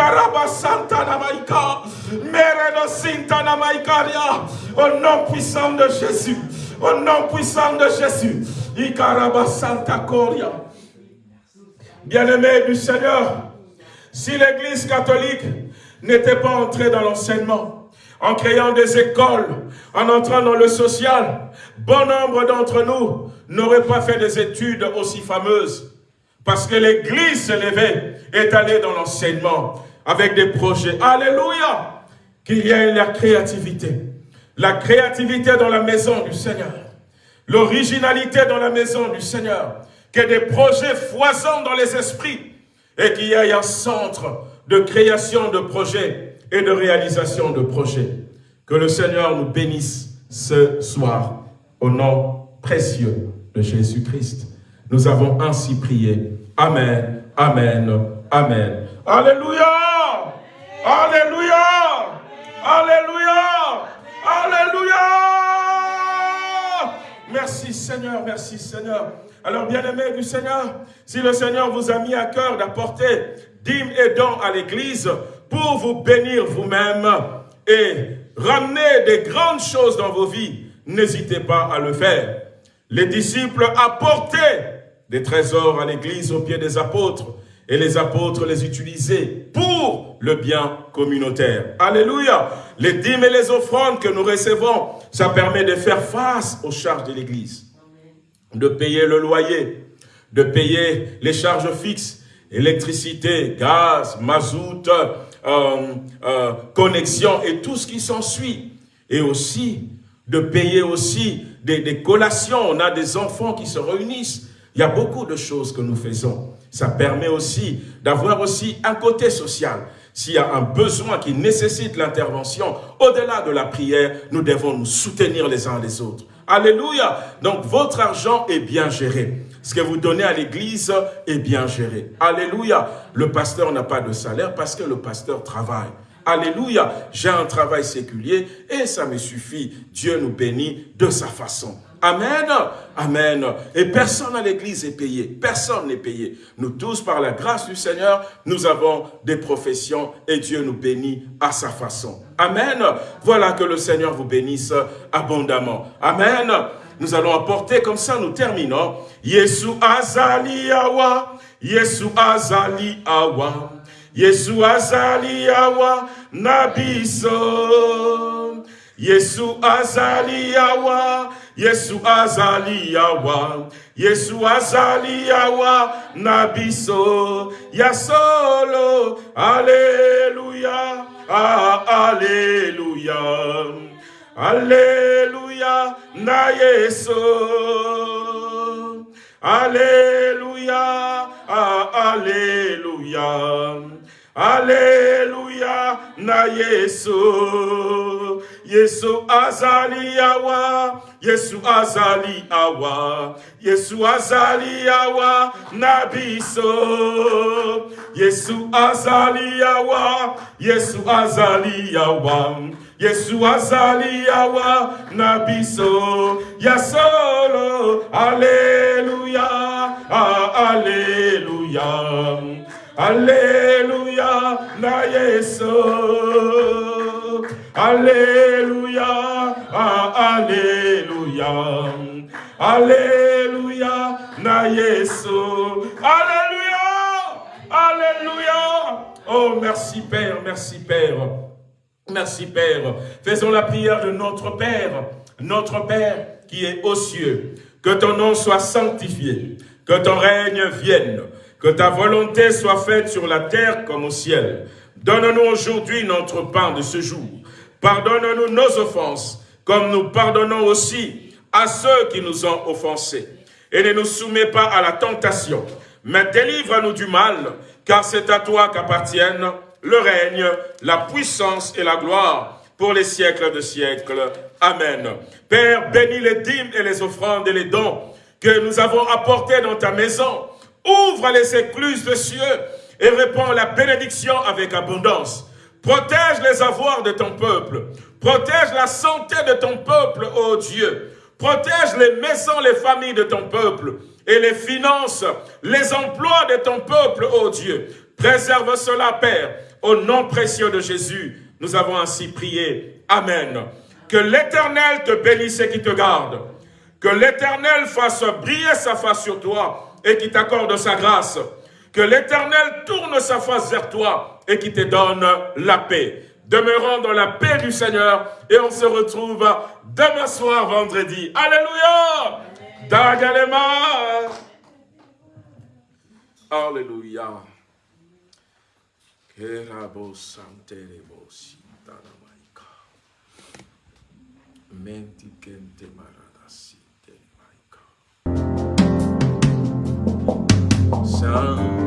Inkantara santana maika. Meredo sintana maikaria. Au nom puissant de Jésus. Au nom puissant de Jésus. Ikaraba Santa Coria. Bien-aimé du Seigneur, si l'Église catholique n'était pas entrée dans l'enseignement, en créant des écoles, en entrant dans le social, bon nombre d'entre nous n'auraient pas fait des études aussi fameuses. Parce que l'Église s'est levée, est allée dans l'enseignement avec des projets. Alléluia Qu'il y ait la créativité. La créativité dans la maison du Seigneur. L'originalité dans la maison du Seigneur. Que des projets foisonnent dans les esprits. Et qu'il y ait un centre de création de projets et de réalisation de projets. Que le Seigneur nous bénisse ce soir au nom précieux de Jésus-Christ. Nous avons ainsi prié. Amen, Amen, Amen. Alléluia Alléluia Alléluia Alléluia Merci Seigneur, merci Seigneur. Alors bien-aimés du Seigneur, si le Seigneur vous a mis à cœur d'apporter dîmes et dons à l'église pour vous bénir vous-même et ramener des grandes choses dans vos vies, n'hésitez pas à le faire. Les disciples apportaient des trésors à l'église au pied des apôtres et les apôtres les utilisaient pour le bien communautaire. Alléluia Les dîmes et les offrandes que nous recevons, ça permet de faire face aux charges de l'église, de payer le loyer, de payer les charges fixes, électricité, gaz, mazout, euh, euh, connexion et tout ce qui s'ensuit. Et aussi de payer aussi des, des collations. On a des enfants qui se réunissent. Il y a beaucoup de choses que nous faisons. Ça permet aussi d'avoir aussi un côté social. S'il y a un besoin qui nécessite l'intervention, au-delà de la prière, nous devons nous soutenir les uns les autres. Alléluia. Donc, votre argent est bien géré. Ce que vous donnez à l'église est bien géré. Alléluia. Le pasteur n'a pas de salaire parce que le pasteur travaille. Alléluia. J'ai un travail séculier et ça me suffit. Dieu nous bénit de sa façon. Amen. Amen. Et personne à l'église est payé. Personne n'est payé. Nous tous, par la grâce du Seigneur, nous avons des professions et Dieu nous bénit à sa façon. Amen. Voilà que le Seigneur vous bénisse abondamment. Amen. Nous allons apporter, comme ça nous terminons. Yesu azali awa, Yesu azali awa, Yesu azali awa, nabiso. Yesu azali awa, Yesu azali awa, Yesu azali awa, nabiso, ya solo, Alléluia, ah, Alléluia, Alléluia, na Alléluia, ah, Alléluia, Alléluia, na Yesu, Yesu azali awa, Yesu azali awa, Yesu azali awa, nabiso. Yesu azali awa, Yesu azali awa, Yesu azali awa, nabiso. Ya solo, ah, Alléluia. Alléluia, na Yesu. Alléluia, ah, Alléluia. Alléluia, na Yesu. Alléluia, Alléluia. Oh, merci Père, merci Père. Merci Père. Faisons la prière de notre Père, notre Père qui est aux cieux. Que ton nom soit sanctifié, que ton règne vienne, que ta volonté soit faite sur la terre comme au ciel. Donne-nous aujourd'hui notre pain de ce jour. Pardonne-nous nos offenses, comme nous pardonnons aussi à ceux qui nous ont offensés. Et ne nous soumets pas à la tentation, mais délivre-nous du mal, car c'est à toi qu'appartiennent le règne, la puissance et la gloire pour les siècles de siècles. Amen. Père, bénis les dîmes et les offrandes et les dons que nous avons apportés dans ta maison. Ouvre les écluses de cieux et répands la bénédiction avec abondance. Protège les avoirs de ton peuple. Protège la santé de ton peuple, ô Dieu. Protège les maisons, les familles de ton peuple et les finances, les emplois de ton peuple, ô Dieu. Préserve cela, Père, au nom précieux de Jésus. Nous avons ainsi prié. Amen. Que l'Éternel te bénisse et qui te garde. Que l'Éternel fasse briller sa face sur toi et qui t'accorde sa grâce. Que l'Éternel tourne sa face vers toi et qui te donne la paix. Demeurons dans la paix du Seigneur et on se retrouve demain soir, vendredi. Alléluia! Dagalema! Alléluia. Saint-Esprit,